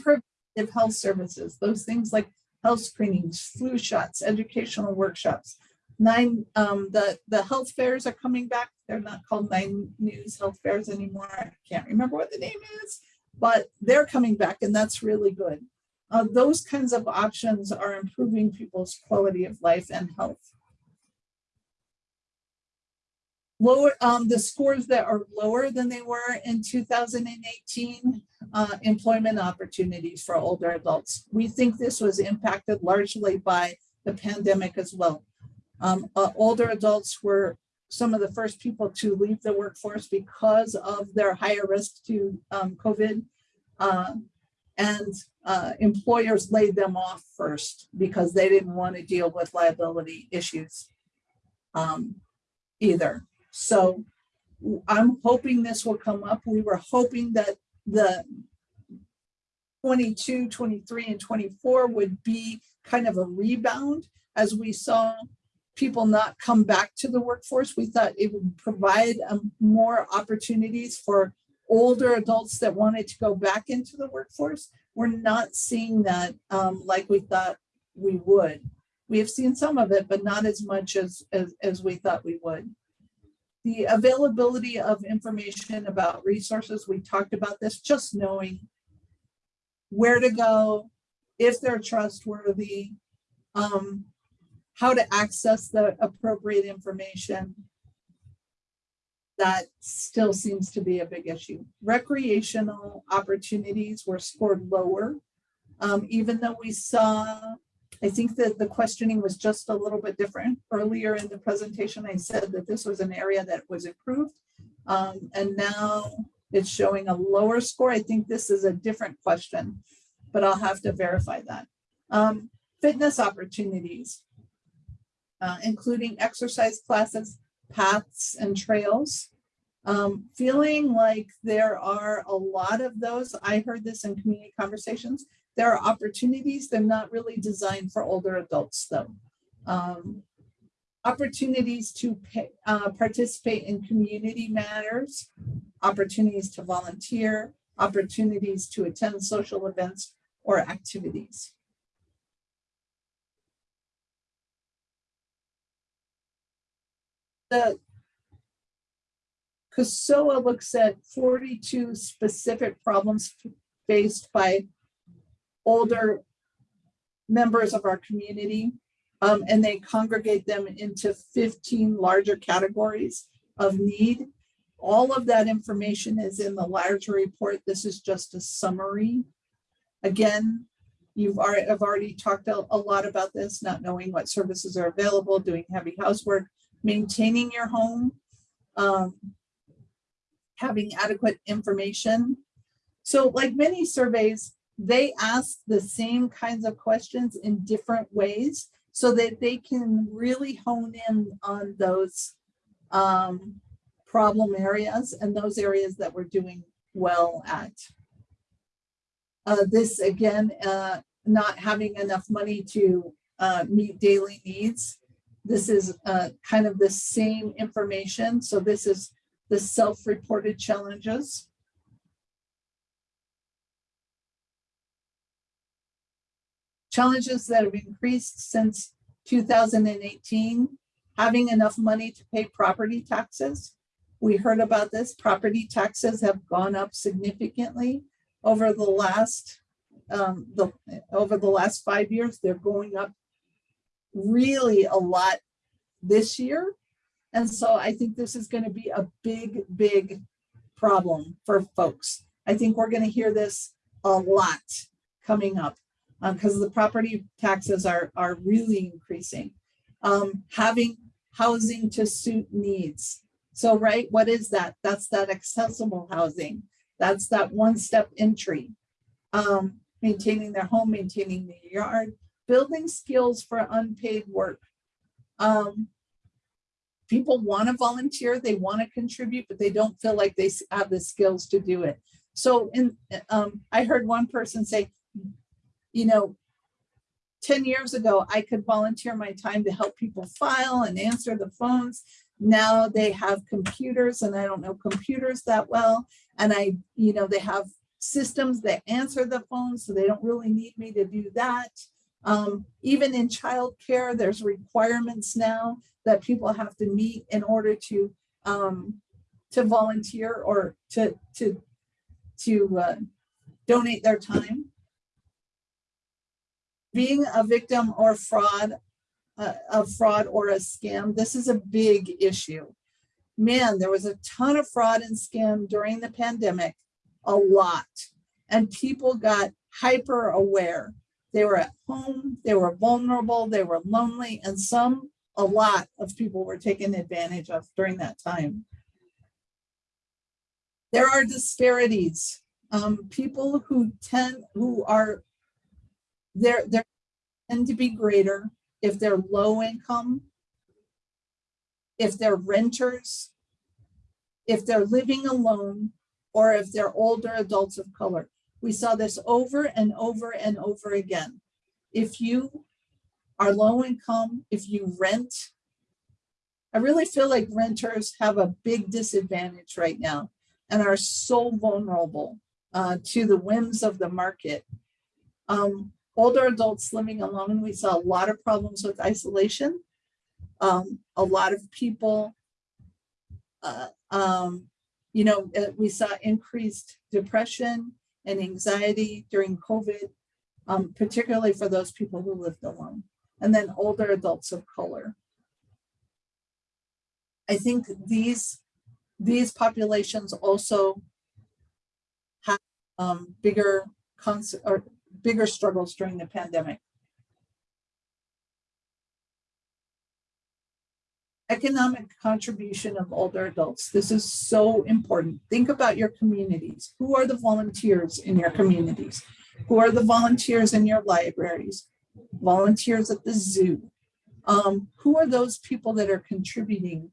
preventive health services, those things like health screenings, flu shots, educational workshops. Nine, um, the, the health fairs are coming back. They're not called Nine News Health Fairs anymore. I can't remember what the name is, but they're coming back and that's really good. Uh, those kinds of options are improving people's quality of life and health. Lower, um, the scores that are lower than they were in 2018, uh, employment opportunities for older adults. We think this was impacted largely by the pandemic as well. Um, uh, older adults were some of the first people to leave the workforce because of their higher risk to um, COVID. Uh, and employers laid them off first because they didn't want to deal with liability issues um, either. So I'm hoping this will come up. We were hoping that the 22, 23, and 24 would be kind of a rebound as we saw people not come back to the workforce. We thought it would provide um, more opportunities for older adults that wanted to go back into the workforce. We're not seeing that um, like we thought we would. We have seen some of it, but not as much as, as, as we thought we would. The availability of information about resources, we talked about this, just knowing where to go, if they're trustworthy, um, how to access the appropriate information, that still seems to be a big issue. Recreational opportunities were scored lower, um, even though we saw, I think that the questioning was just a little bit different. Earlier in the presentation, I said that this was an area that was improved. Um, and now It's showing a lower score. I think this is a different question, but I'll have to verify that. Um, fitness opportunities, uh, including exercise classes, paths and trails. Um, feeling like there are a lot of those. I heard this in community conversations. There are opportunities. They're not really designed for older adults though. Um, opportunities to pay, uh, participate in community matters, opportunities to volunteer, opportunities to attend social events or activities. The CASOA looks at 42 specific problems faced by older members of our community. Um, and they congregate them into 15 larger categories of need. All of that information is in the larger report. This is just a summary. Again, you've already, I've already talked a, a lot about this, not knowing what services are available, doing heavy housework, maintaining your home, um, having adequate information. So like many surveys, they ask the same kinds of questions in different ways so that they can really hone in on those um, problem areas and those areas that we're doing well at. Uh, this again, uh, not having enough money to uh, meet daily needs. This is uh, kind of the same information. So this is the self-reported challenges. Challenges that have increased since 2018, having enough money to pay property taxes. We heard about this, property taxes have gone up significantly over the last um, the over the last five years. They're going up really a lot this year. And so I think this is going to be a big, big problem for folks. I think we're going to hear this a lot coming up because um, the property taxes are, are really increasing. Um, having housing to suit needs. So, right, what is that? That's that accessible housing. That's that one-step entry. Um, maintaining their home, maintaining the yard, building skills for unpaid work. Um, people want to volunteer, they want to contribute, but they don't feel like they have the skills to do it. So in, um, I heard one person say, you know, 10 years ago, I could volunteer my time to help people file and answer the phones. Now they have computers and I don't know computers that well. And I, you know, they have systems that answer the phones, so they don't really need me to do that. Um, even in childcare, there's requirements now that people have to meet in order to um, to volunteer or to to to uh, donate their time. Being a victim or fraud uh, of fraud or a scam, this is a big issue. Man, there was a ton of fraud and scam during the pandemic, a lot, and people got hyper aware. They were at home, they were vulnerable, they were lonely, and some a lot of people were taken advantage of during that time. There are disparities. Um, people who tend, who are, there, there tend to be greater if they're low income, if they're renters, if they're living alone, or if they're older adults of color. We saw this over and over and over again. If you are low income, if you rent. I really feel like renters have a big disadvantage right now and are so vulnerable uh, to the whims of the market. Um, older adults living alone, we saw a lot of problems with isolation. Um, a lot of people, uh, um, you know, uh, we saw increased depression and anxiety during COVID, um, particularly for those people who lived alone and then older adults of color. I think these, these populations also have um, bigger or bigger struggles during the pandemic. Economic contribution of older adults. This is so important. Think about your communities. Who are the volunteers in your communities? Who are the volunteers in your libraries? Volunteers at the zoo? Um, who are those people that are contributing?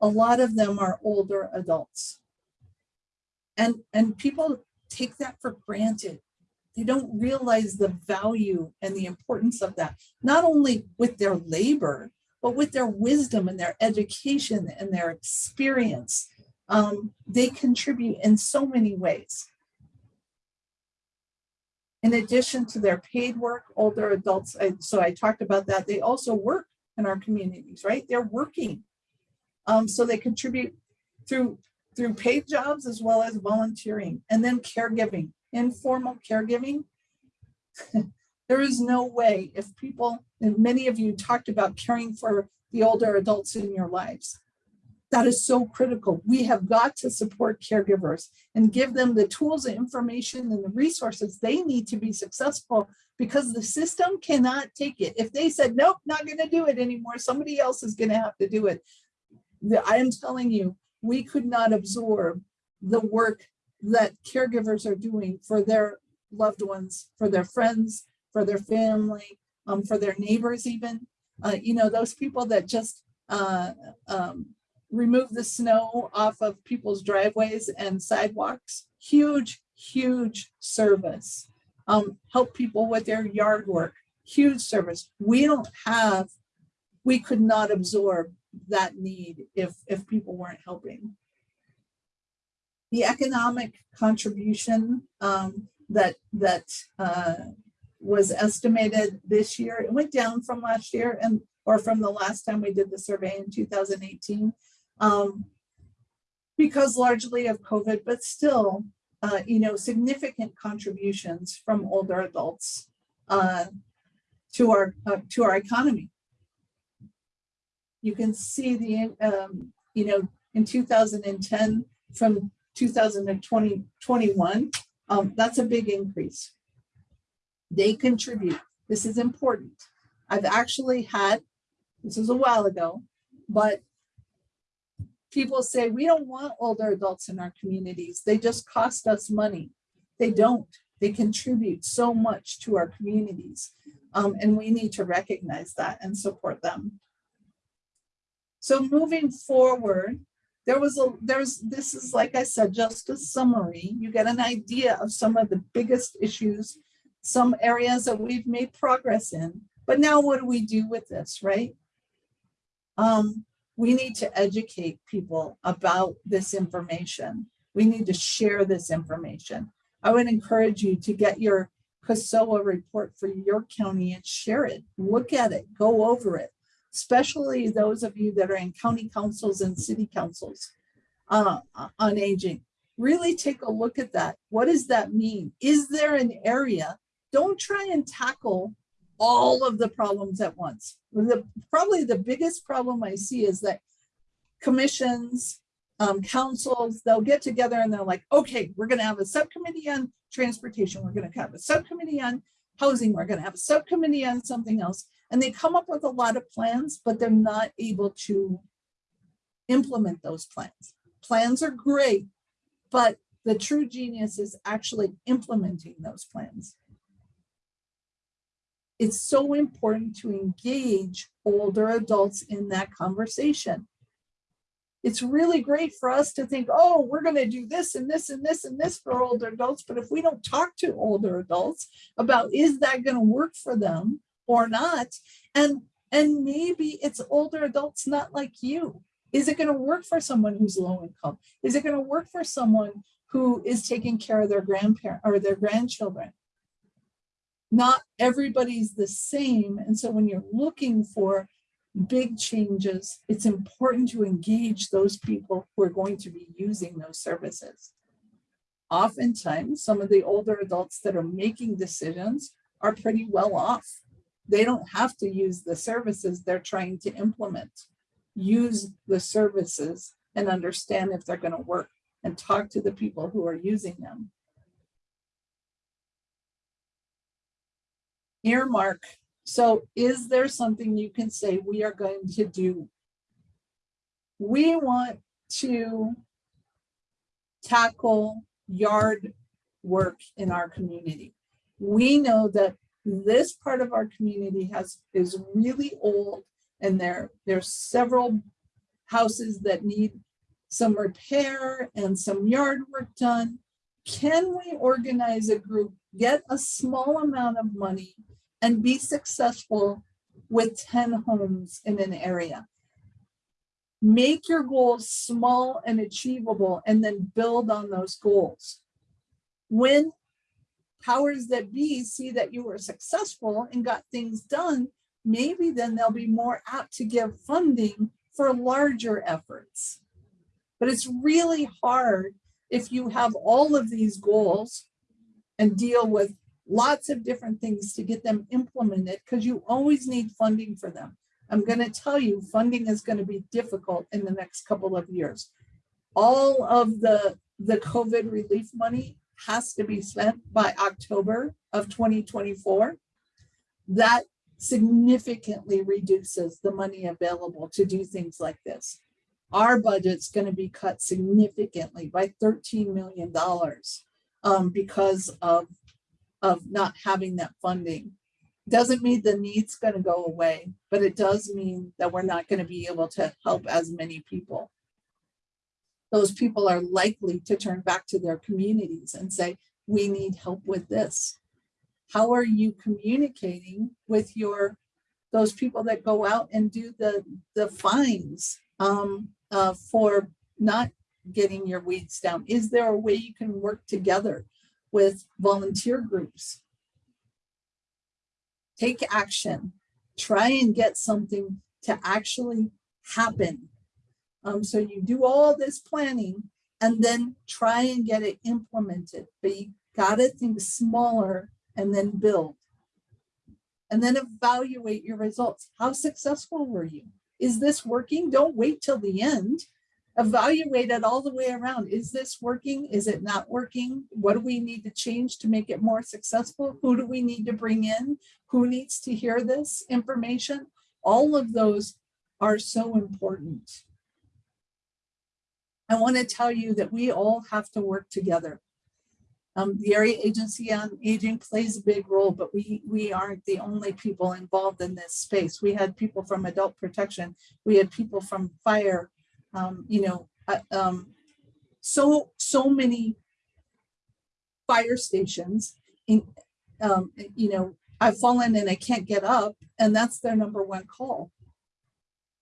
A lot of them are older adults. And, and people take that for granted. They don't realize the value and the importance of that, not only with their labor, but with their wisdom and their education and their experience. Um, they contribute in so many ways. In addition to their paid work, older adults, I- so I talked about that, they also work in our communities, right? They're working. Um, so they contribute through through paid jobs as well as volunteering and then caregiving, informal caregiving. <laughs> there is no way if people, and many of you talked about caring for the older adults in your lives. That is so critical. We have got to support caregivers and give them the tools and information and the resources they need to be successful because the system cannot take it. If they said, nope, not going to do it anymore, somebody else is going to have to do it. I am telling you, we could not absorb the work that caregivers are doing for their loved ones, for their friends, for their family, um, for their neighbors even. Uh, you know, those people that just uh, um, remove the snow off of people's driveways and sidewalks. Huge, huge service. Um, help people with their yard work. Huge service. We don't have, we could not absorb that need if if people weren't helping. The economic contribution um, that that uh, was estimated this year, it went down from last year and or from the last time we did the survey in 2018, um, because largely of COVID, but still, uh, you know, significant contributions from older adults uh, to our uh, to our economy. You can see the, um, you know, in 2010 from 2020, 21, um, that's a big increase. They contribute. This is important. I've actually had, this was a while ago, but people say, we don't want older adults in our communities. They just cost us money. They don't. They contribute so much to our communities. Um, and we need to recognize that and support them. So moving forward, there was a, there's, this is like I said, just a summary. You get an idea of some of the biggest issues, some areas that we've made progress in. But now what do we do with this, right? Um, we need to educate people about this information. We need to share this information. I would encourage you to get your CASOA report for your county and share it. Look at it, go over it especially those of you that are in county councils and city councils uh, on aging. Really take a look at that. What does that mean? Is there an area? Don't try and tackle all of the problems at once. The, probably the biggest problem I see is that commissions, um, councils, they'll get together and they're like, okay, we're going to have a subcommittee on transportation. We're going to have a subcommittee on housing. We're going to have a subcommittee on something else. And they come up with a lot of plans, but they're not able to implement those plans. Plans are great, but the true genius is actually implementing those plans. It's so important to engage older adults in that conversation. It's really great for us to think, oh, we're going to do this and this and this and this for older adults. But if we don't talk to older adults about is that going to work for them, or not? And and maybe it's older adults not like you. Is it going to work for someone who's low income? Is it going to work for someone who is taking care of their grandparent or their grandchildren? Not everybody's the same and so when you're looking for big changes it's important to engage those people who are going to be using those services oftentimes some of the older adults that are making decisions are pretty well off they don't have to use the services they're trying to implement. Use the services and understand if they're going to work and talk to the people who are using them. Earmark. So is there something you can say we are going to do We want to tackle yard work in our community. We know that this part of our community has, is really old and there, there's several houses that need some repair and some yard work done. Can we organize a group, get a small amount of money and be successful with 10 homes in an area? Make your goals small and achievable and then build on those goals. When powers that be see that you were successful and got things done, maybe then they'll be more apt to give funding for larger efforts. But it's really hard if you have all of these goals and deal with lots of different things to get them implemented because you always need funding for them. I'm going to tell you, funding is going to be difficult in the next couple of years. All of the, the COVID relief money has to be spent by October of 2024. That significantly reduces the money available to do things like this. Our budget's going to be cut significantly by $13 million um, because of, of not having that funding. Doesn't mean the need's going to go away, but it does mean that we're not going to be able to help as many people. Those people are likely to turn back to their communities and say, we need help with this. How are you communicating with your those people that go out and do the the fines um, uh, for not getting your weeds down? Is there a way you can work together with volunteer groups? Take action. Try and get something to actually happen. Um, so you do all this planning and then try and get it implemented, but you gotta think smaller and then build. And then evaluate your results. How successful were you? Is this working? Don't wait till the end. Evaluate it all the way around. Is this working? Is it not working? What do we need to change to make it more successful? Who do we need to bring in? Who needs to hear this information? All of those are so important. I want to tell you that we all have to work together. Um, the area agency on aging plays a big role, but we we aren't the only people involved in this space. We had people from adult protection, we had people from fire, um, you know, uh, um, so so many fire stations. In, um, you know, I've fallen and I can't get up, and that's their number one call.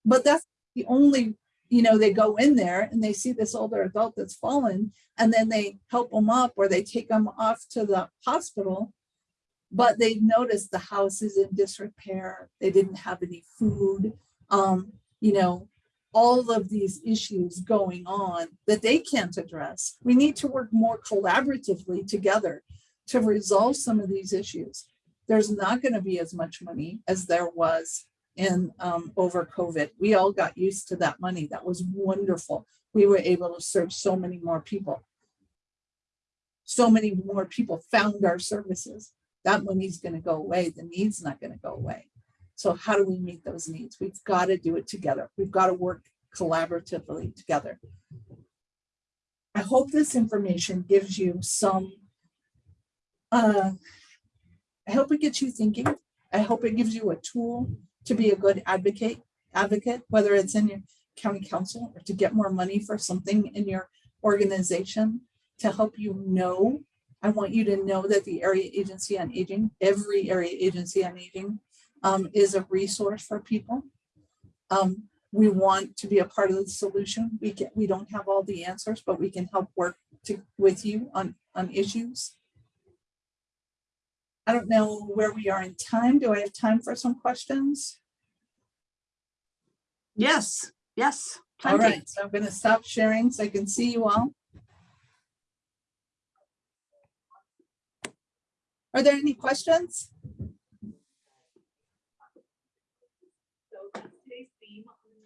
But that's the only you know, they go in there and they see this older adult that's fallen and then they help them up or they take them off to the hospital. But they notice the house is in disrepair. They didn't have any food. Um, you know, all of these issues going on that they can't address. We need to work more collaboratively together to resolve some of these issues. There's not going to be as much money as there was in um, over COVID. We all got used to that money. That was wonderful. We were able to serve so many more people. So many more people found our services. That money's going to go away. The need's not going to go away. So how do we meet those needs? We've got to do it together. We've got to work collaboratively together. I hope this information gives you some, uh, I hope it gets you thinking. I hope it gives you a tool to be a good advocate, advocate, whether it's in your county council or to get more money for something in your organization to help you know. I want you to know that the Area Agency on Aging, every Area Agency on Aging um, is a resource for people. Um, we want to be a part of the solution. We can, we don't have all the answers, but we can help work to, with you on, on issues. I don't know where we are in time. Do I have time for some questions? Yes, yes. All plenty. right, so I'm going to stop sharing so I can see you all. Are there any questions?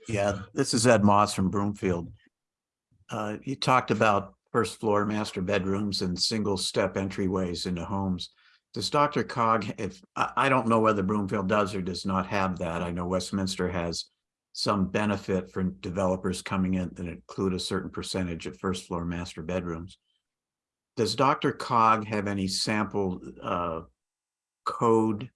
Yeah, this is Ed Moss from Broomfield. Uh, you talked about first floor master bedrooms and single step entryways into homes. Does Dr. Cog, if, I, don't know whether Broomfield does or does not have that. I know Westminster has some benefit for developers coming in that include a certain percentage of first floor master bedrooms. Does Dr. Cog have any sample uh, code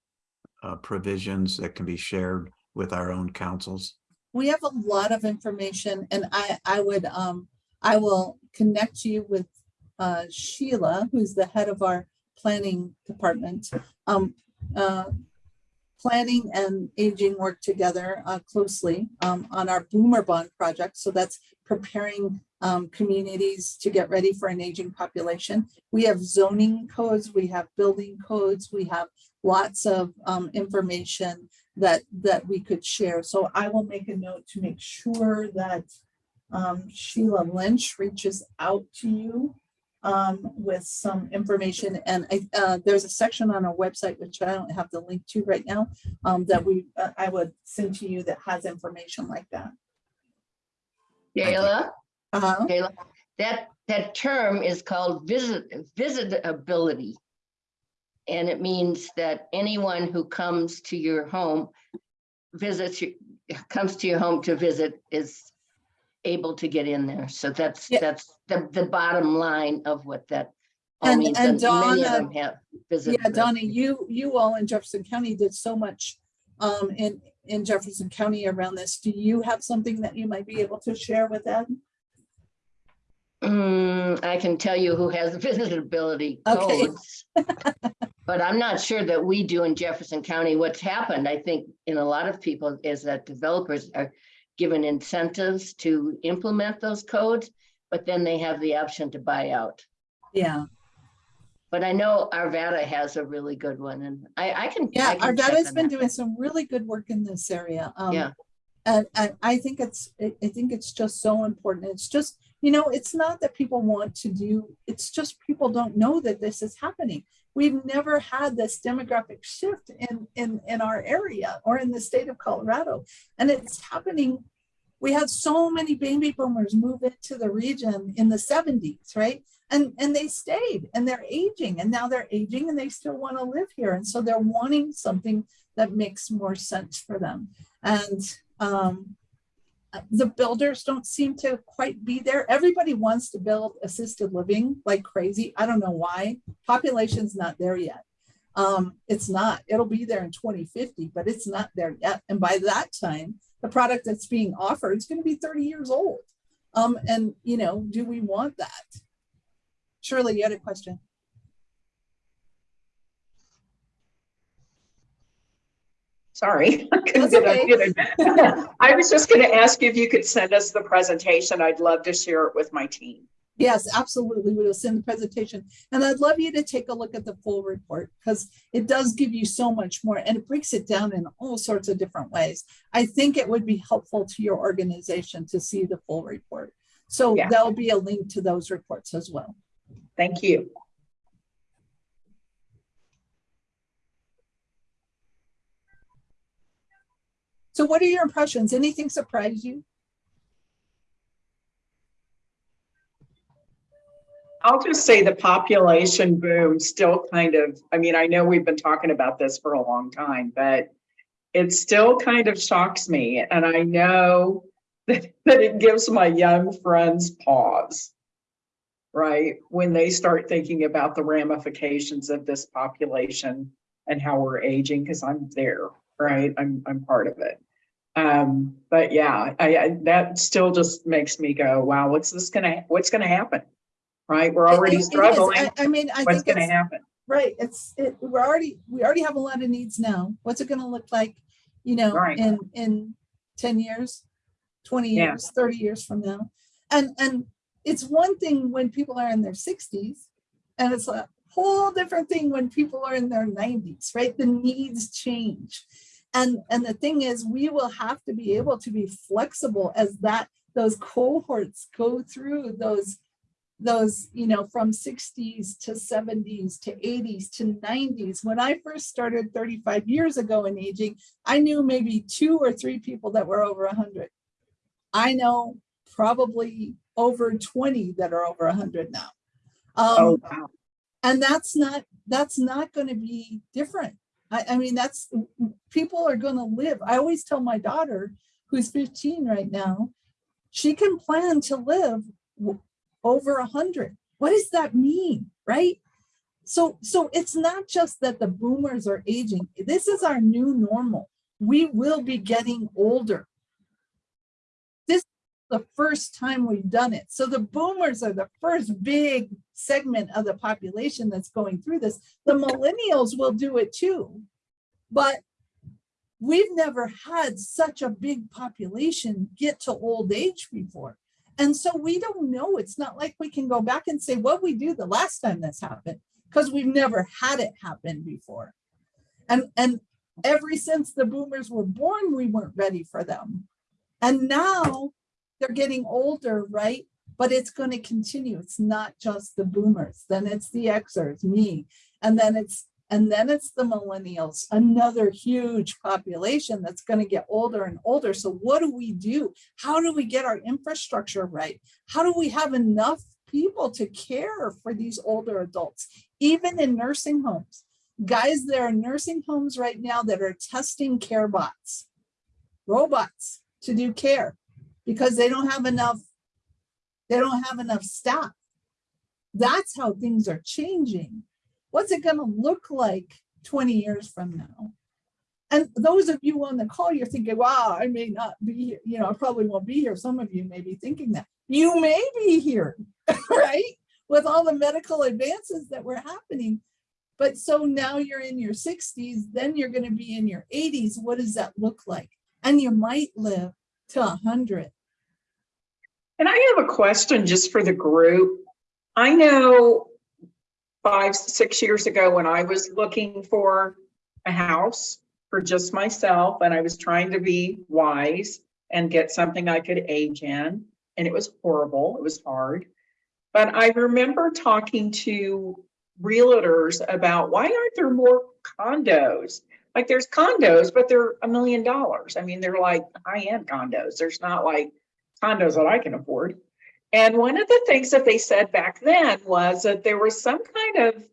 uh, provisions that can be shared with our own councils? We have a lot of information and I, I would, um, I will connect you with uh, Sheila, who's the head of our planning department. Um, uh, planning and aging work together uh, closely um, on our Boomer Bond project. So that's preparing um, communities to get ready for an aging population. We have zoning codes, we have building codes, we have lots of um, information that that we could share. So I will make a note to make sure that um, Sheila Lynch reaches out to you um, with some information. And I, uh, there's a section on our website, which I don't have the link to right now, um, that we, uh, I would send to you that has information like that. Kayla? Uh-huh. Kayla, that, that term is called visit, visitability. And it means that anyone who comes to your home, visits, you comes to your home to visit is able to get in there. So that's, Yeah. that's the, the bottom line of what that all And- means. and And Donna- Yeah. Donnie, you, you all in Jefferson County did so much um, in, in Jefferson County around this. Do you have something that you might be able to share with them? Mm, I can tell you who has <laughs> visitability Okay. codes. <laughs> But I'm not sure that we do in Jefferson County. What's happened, I think, in a lot of people is that developers are given incentives to implement those codes, but then they have the option to buy out. Yeah, But I know Arvada has a really good one and I, I can. yeah, I can on been that. doing some really good work in this area. Um, Yeah. And, and I think it's, I think it's just so important. It's just, you know, it's not that people want to do, it's just people don't know that this is happening. We've never had this demographic shift in, in, in our area or in the state of Colorado. And it's happening. We had so many baby boomers move into the region in the seventies, right? And, and they stayed and they're aging and now they're aging and they still want to live here. And so they're wanting something that makes more sense for them. And um, the builders don't seem to quite be there. Everybody wants to build assisted living like crazy. I don't know why. Population's not there yet. Um, it's not. It'll be there in 2050, but it's not there yet. And by that time, the product that's being offered is going to be 30 years old. Um, and you know, do we want that? Shirley, you had a question. Sorry. <laughs> I couldn't get okay. unmuted. I was just going to ask you if you could send us the presentation. I'd love to share it with my team. Yes, absolutely. We will send the presentation. And I'd love you to take a look at the full report because it does give you so much more and it breaks it down in all sorts of different ways. I think it would be helpful to your organization to see the full report. So Yeah. there'll be a link to those reports as well. Thank you. So what are your impressions? Anything surprise you? I'll just say the population boom still kind of, I mean, I know we've been talking about this for a long time, but it still kind of shocks me. And I know <laughs> that, that it gives my young friends pause, right? When they start thinking about the ramifications of this population and how we're aging, because I'm there, right? I'm, I'm part of it. Um, but yeah, I, I, that still just makes me go, wow, what's this gonna, what's gonna happen? Right? We're It- it- already it is. struggling. I, I mean, I What's think gonna happen? right. It's, it, we're already, we already have a lot of needs now. What's it gonna look like, you know, Right. in, in ten years, twenty Yeah. years, thirty years from now? And, and it's one thing when people are in their sixties and it's a whole different thing when people are in their nineties, right? The needs change. And, and the thing is, we will have to be able to be flexible as that, those cohorts go through those those, you know, from 60s to 70s to 80s to 90s. When I first started 35 years ago in aging, I knew maybe two or three people that were over 100. I know probably over 20 that are over 100 now. Um, Oh, wow. and that's not that's not going to be different I, I mean that's people are going to live i always tell my daughter who's fifteen right now, she can plan to live over hundred. What does that mean, right? So, so it's not just that the boomers are aging. This is our new normal. We will be getting older. The first time we've done it. So the boomers are the first big segment of the population that's going through this. The millennials will do it too. But we've never had such a big population get to old age before. And so we don't know. It's not like we can go back and say what we do the last time this happened because we've never had it happen before. And and ever since the boomers were born, we weren't ready for them. And now they're getting older, right? But it's going to continue. It's not just the boomers. Then it's the Xers, me, and then it's and then it's the millennials, another huge population that's going to get older and older. So what do we do? How do we get our infrastructure right? How do we have enough people to care for these older adults, even in nursing homes? Guys, there are nursing homes right now that are testing care bots, robots to do care because they don't have enough, they don't have enough staff. That's how things are changing. What's it gonna look like 20 years from now? And those of you on the call, you're thinking, wow, I may not be here, you know, I probably won't be here. Some of you may be thinking that. You may be here, <laughs> right? With all the medical advances that were happening. But so now you're in your 60s, then you're going to be in your 80s. What does that look like? And you might live to 100. And I have a question just for the group. I know five, six years ago when I was looking for a house for just myself and I was trying to be wise and get something I could age in. And it was horrible. It was hard. But I remember talking to realtors about why aren't there more condos? Like there's condos, but they're a million dollars. I mean, they're like high-end condos. There's not like condos that I can afford. And one of the things that they said back then was that there was some kind of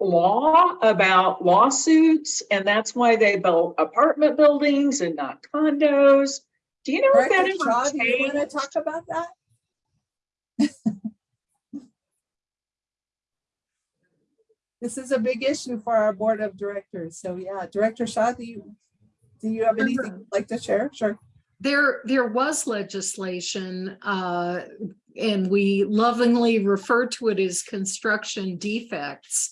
law about lawsuits, and that's why they built apartment buildings and not condos. Do you know if that Shaw, do you want to talk about that? This is a big issue for our board of directors. So yeah, Director Shaw, do you, do you have anything you'd like to share? Sure. There, there was legislation, uh, and we lovingly refer to it as construction defects.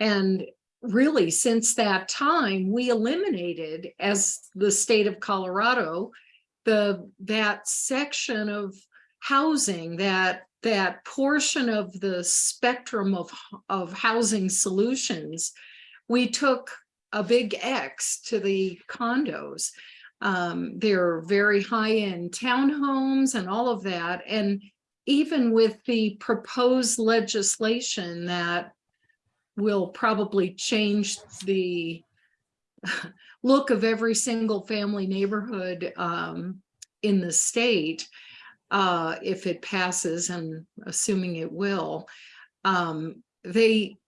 And really, since that time, we eliminated, as the state of Colorado, the, that section of housing, that, that portion of the spectrum of, of housing solutions, we took a big X to the condos. Um, they're very high-end townhomes and all of that. And even with the proposed legislation that will probably change the <laughs> look of every single family neighborhood um, in the state, uh, if it passes, and assuming it will, um, they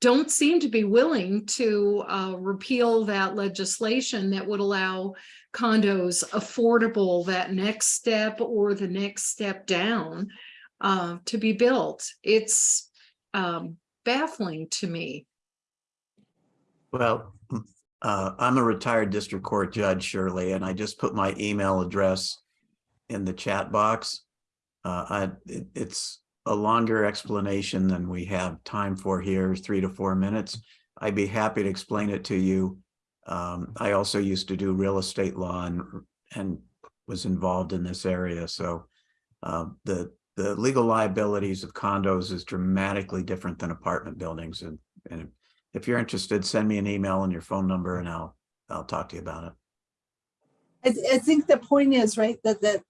don't seem to be willing to uh, repeal that legislation that would allow condos affordable, that next step or the next step down uh, to be built. It's um, baffling to me. Well, uh, I'm a retired district court judge, Shirley, and I just put my email address in the chat box. Uh, I, it- it's a longer explanation than we have time for here, three to four minutes. I'd be happy to explain it to you. Um, I also used to do real estate law and, and was involved in this area, so uh, the, the legal liabilities of condos is dramatically different than apartment buildings, and, and if you're interested, send me an email and your phone number and I'll, I'll talk to you about it. I, I think the point is, right, that, that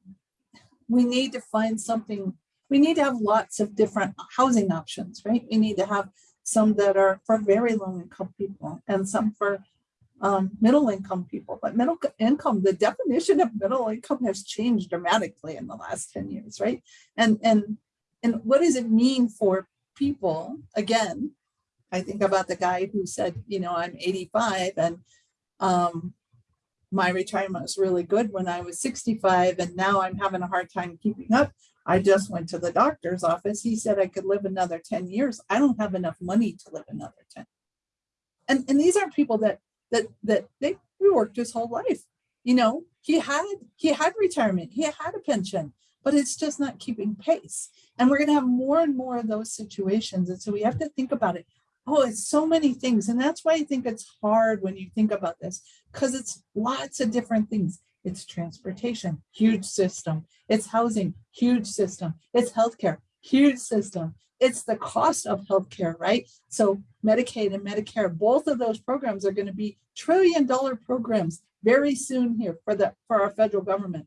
we need to find something, we need to have lots of different housing options, right? We need to have some that are for very low income people and some for um, middle income people, but middle income, the definition of middle income has changed dramatically in the last 10 years, right? And, and, and what does it mean for people, again, I think about the guy who said, you know, I'm 85 and um, my retirement was really good when I was 65 and now I'm having a hard time keeping up. I just went to the doctor's office. He said I could live another 10 years. I don't have enough money to live another 10. And, and these are people that, that, that they worked his whole life. You know, he had, he had retirement, he had a pension, but it's just not keeping pace. And we're going to have more and more of those situations. And so we have to think about it. Oh, it's so many things. And that's why I think it's hard when you think about this, because it's lots of different things. It's transportation, huge system. It's housing, huge system. It's healthcare, huge system. It's the cost of healthcare, right? So Medicaid and Medicare, both of those programs are going to be trillion dollar programs very soon here for the for our federal government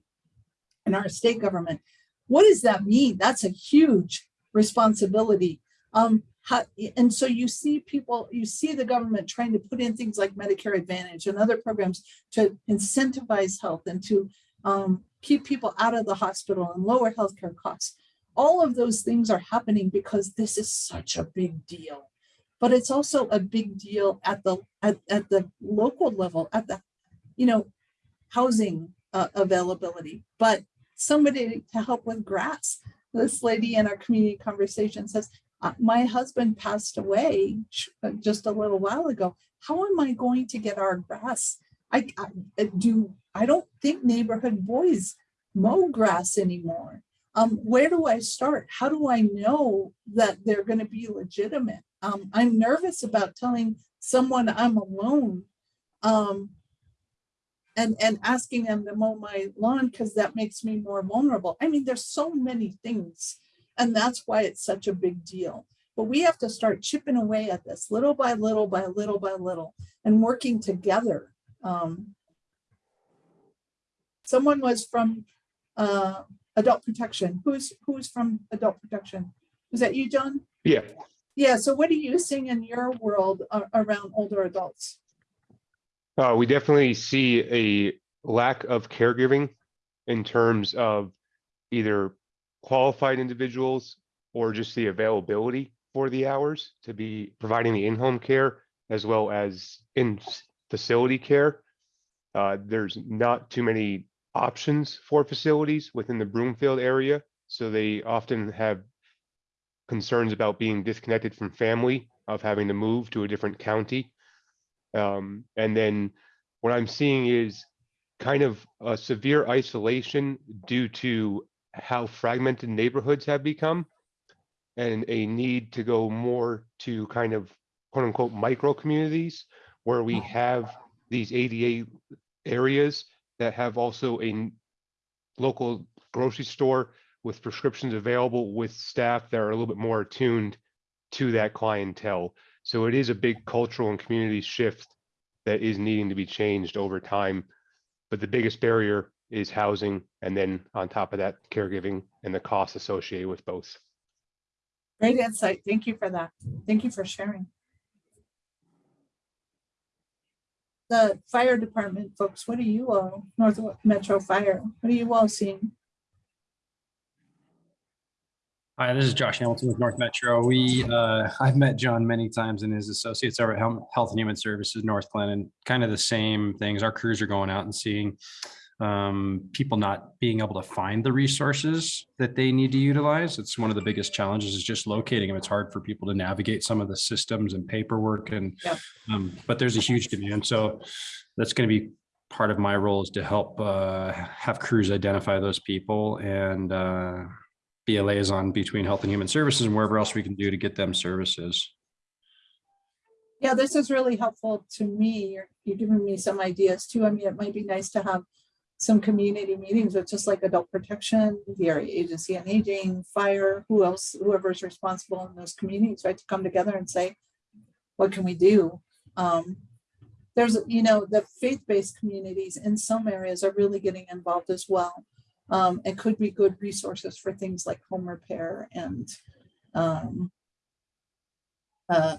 and our state government. What does that mean? That's a huge responsibility. Um, how, and so you see people, you see the government trying to put in things like Medicare Advantage and other programs to incentivize health and to um, keep people out of the hospital and lower healthcare costs. All of those things are happening because this is such a big deal. But it's also a big deal at the at, at the local level, at the, you know, housing uh, availability. But somebody to help with grass. This lady in our community conversation says, uh, my husband passed away uh, just a little while ago. How am I going to get our grass? I, I do. I don't think neighborhood boys mow grass anymore. Um, where do I start? How do I know that they're going to be legitimate? Um, I'm nervous about telling someone I'm alone um, and, and asking them to mow my lawn because that makes me more vulnerable. I mean, there's so many things and that's why it's such a big deal. But we have to start chipping away at this little by little by little by little and working together. Um, someone was from uh, adult protection. Who's who's from adult protection? Was that you, John? Yeah. Yeah. So what are you seeing in your world uh, around older adults? Uh, we definitely see a lack of caregiving in terms of either qualified individuals or just the availability for the hours to be providing the in-home care as well as in facility care. Uh, there's not too many options for facilities within the Broomfield area, so they often have concerns about being disconnected from family, of having to move to a different county. Um, and then what I'm seeing is kind of a severe isolation due to how fragmented neighborhoods have become and a need to go more to kind of quote unquote micro communities where we hmm. have these ADA areas that have also a local grocery store with prescriptions available with staff that are a little bit more attuned to that clientele. So it is a big cultural and community shift that is needing to be changed over time. But the biggest barrier is housing, and then on top of that, caregiving and the costs associated with both. Great insight. Thank you for that. Thank you for sharing. The fire department folks, what are you all, North Metro Fire, what are you all seeing? Hi, this is Josh Hamilton with North Metro. We, uh, I've met John many times and his associates over at Health and Human Services Northglenn and kind of the same things. Our crews are going out and seeing um, people not being able to find the resources that they need to utilize. It's one of the biggest challenges is just locating them. It's hard for people to navigate some of the systems and paperwork and, um, but there's a huge demand. So that's going to be part of my role is to help uh, have crews identify those people and uh, be a liaison between health and human services and wherever else we can do to get them services. Yeah, this is really helpful to me. You're, you're giving me some ideas too. I mean, it might be nice to have some community meetings with just like adult protection, the area agency on aging, fire, who else, whoever's responsible in those communities, right, to come together and say, what can we do? Um, there's, you know, the faith-based communities in some areas are really getting involved as well. Um, and could be good resources for things like home repair and um, uh,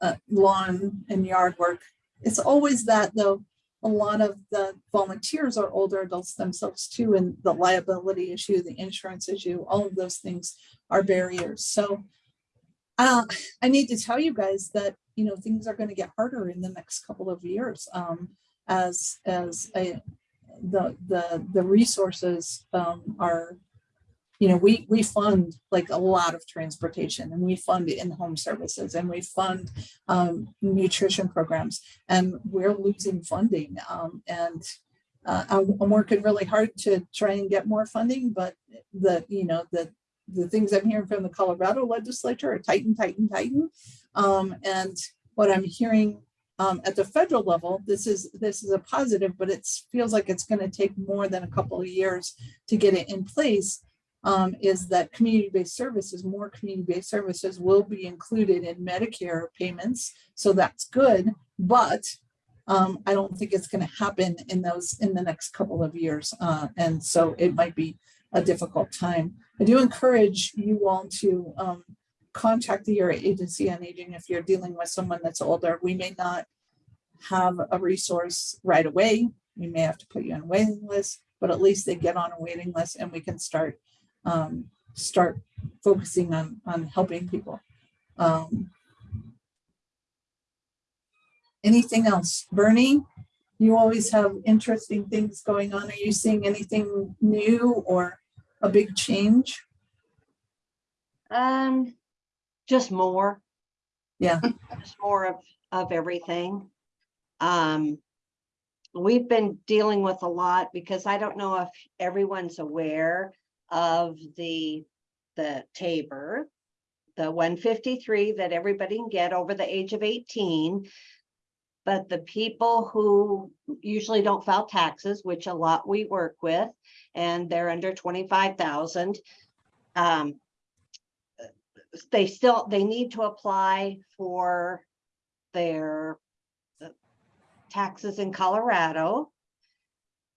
uh, lawn and yard work. It's always that though, a lot of the volunteers are older adults themselves too, and the liability issue, the insurance issue, all of those things are barriers. So uh, I need to tell you guys that, you know, things are going to get harder in the next couple of years. Um, as, as a, the, the, the resources, um, are, you know, we, we fund like a lot of transportation and we fund in-home services and we fund, um, nutrition programs and we're losing funding. Um, and, uh, I'm, working really hard to try and get more funding, but the, you know, the, the things I'm hearing from the Colorado legislature are tighten, tighten, tighten. Um, and what I'm hearing um, at the federal level, this is this is a positive, but it feels like it's going to take more than a couple of years to get it in place. Um, is that community-based services, more community-based services will be included in Medicare payments. So that's good, but um, I don't think it's going to happen in those in the next couple of years. Uh, and so it might be a difficult time. I do encourage you all to um, contact the area agency on aging if you're dealing with someone that's older. We may not have a resource right away. We may have to put you on a waiting list, but at least they get on a waiting list and we can start um, start focusing on on helping people. Um, anything else, Bernie? You always have interesting things going on. Are you seeing anything new or a big change? Um, just more, Yeah. just more of, of everything. Um, we've been dealing with a lot because I don't know if everyone's aware of the, the Tabor, the one fifty-three that everybody can get over the age of eighteen. But the people who usually don't file taxes, which a lot we work with, and they're under twenty-five thousand. Um, they still, they need to apply for their uh, taxes in Colorado.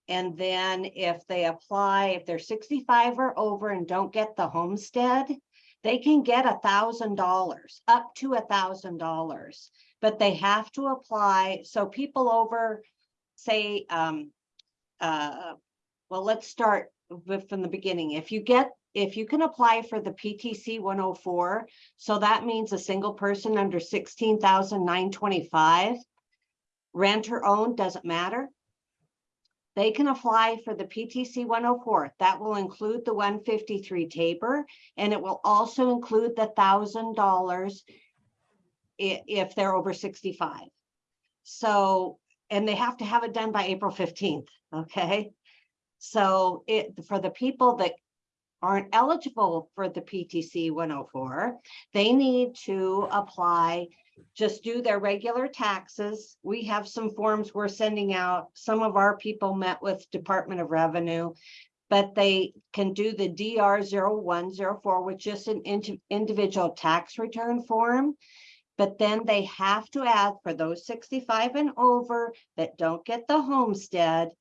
And then if they apply, if they're sixty-five or over and don't get the homestead, they can get a thousand dollars, up to a thousand dollars. But they have to apply, so people over, say, um, uh, well, let's start with from the beginning. If you get, if you can apply for the PTC one oh four, so that means a single person under 16,925, Rent or own, doesn't matter. They can apply for the PTC one oh four. That will include the 153 TABOR, and it will also include the thousand dollars if they're over sixty-five. So, and they have to have it done by April fifteenth, okay? So it, for the people that aren't eligible for the PTC one oh four, they need to apply, just do their regular taxes. We have some forms we're sending out. Some of our people met with Department of Revenue. But they can do the DR 0104, which is an indi- individual tax return form. But then they have to add for those sixty-five and over that don't get the homestead,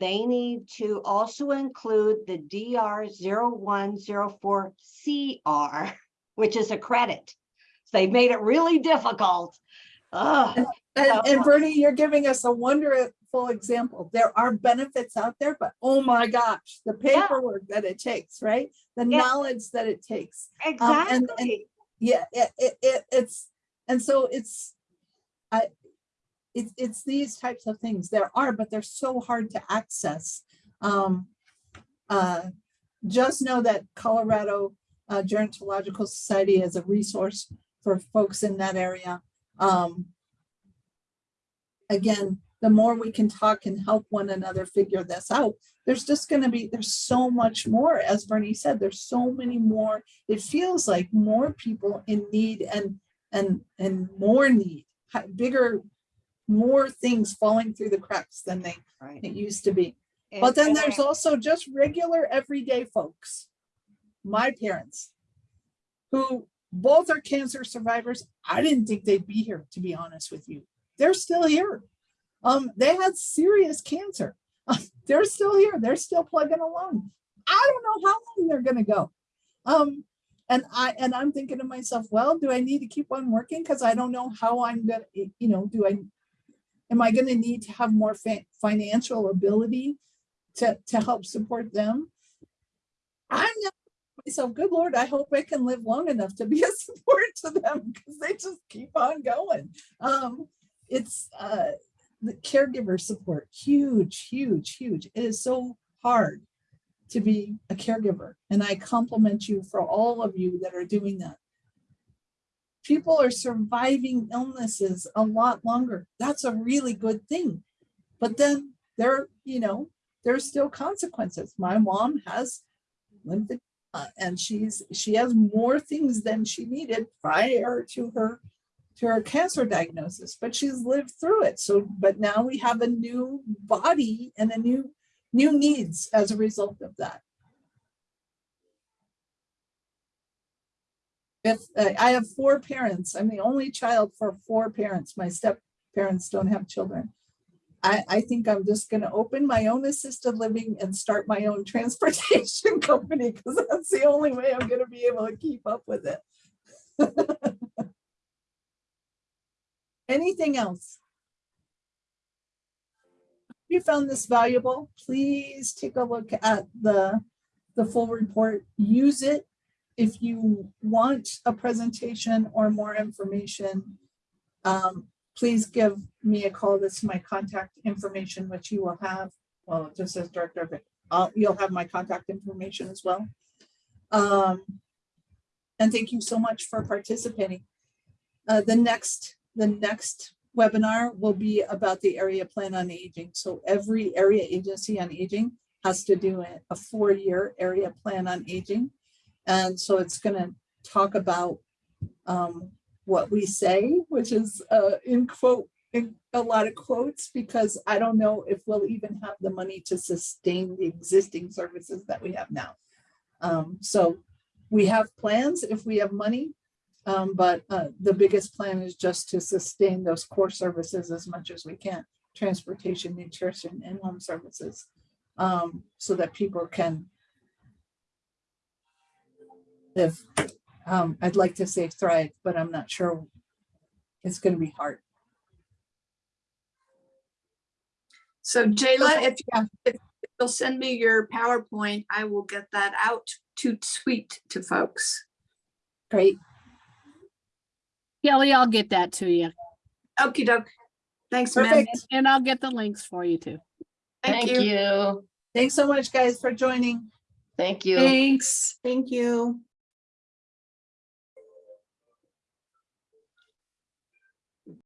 they need to also include the DR 0104 CR, <laughs> which is a credit. They made it really difficult. Ugh. And, So- and Bernie, you're giving us a wonderful example. There are benefits out there, but oh my gosh, the paperwork that it takes, right? The Yeah. knowledge that it takes. Um, and- and- Exactly. Yeah, it, it, it, it's, and so it's, I, it's, it's these types of things. There are, but they're so hard to access. Um, uh, just know that Colorado uh, Gerontological Society is a resource for folks in that area. Um, again, the more we can talk and help one another figure this out, there's just gonna be, there's so much more, as Bernie said, there's so many more. It feels like more people in need and, and, and more need, bigger, more things falling through the cracks than they, Right. it used to be. And- But then there's I- also just regular everyday folks. My parents, who both are cancer survivors. I didn't think they'd be here, to be honest with you. They're still here. Um, they had serious cancer. <laughs> They're still here. They're still plugging along. I don't know how long they're gonna go. Um, and I and I'm thinking to myself, well, do I need to keep on working? Because I don't know how I'm gonna, you know, do I am I gonna need to have more financial ability to to help support them? I'm not myself, good Lord, I hope I can live long enough to be a <laughs> support to them because they just keep on going. Um, it's uh, the caregiver support, huge, huge, huge. It is so hard to be a caregiver. And I compliment you for all of you that are doing that. People are surviving illnesses a lot longer. That's a really good thing. But then there, you know, there's still consequences. My mom has lymphedema and she's, she has more things than she needed prior to her to her cancer diagnosis, but she's lived through it. So, but now we have a new body and a new new needs as a result of that. If uh, I have four parents, I'm the only child for four parents. My step parents don't have children. I, I think I'm just going to open my own assisted living and start my own <laughs> transportation company because that's the only way I'm going to be able to keep up with it. <laughs> Anything else? If you found this valuable, please take a look at the, the full report. Use it. If you want a presentation or more information, um, please give me a call. This is my contact information, which you will have. Well, it just says director of. Uh, you'll have my contact information as well. Um, and thank you so much for participating. Uh, the next the next webinar will be about the area plan on aging. So every area agency on aging has to do a, a four-year area plan on aging. And so it's going to talk about um, what we say, which is uh, in quote, in a lot of quotes, because I don't know if we'll even have the money to sustain the existing services that we have now. Um, so we have plans if we have money, um, but uh, the biggest plan is just to sustain those core services as much as we can, transportation, nutrition, and home services, um, so that people can live. Um, I'd like to say thrive, but I'm not sure. It's going to be hard. So Jayla, if you- if you'll send me your PowerPoint, I will get that out to tweet to folks. Great. Kelly, I'll get that to you. Okey doke. Thanks, ma'am. Perfect. And I'll get the links for you too. Thank Thank you. you. Thanks so much, guys, for joining. Thank you. Thanks. Thank you.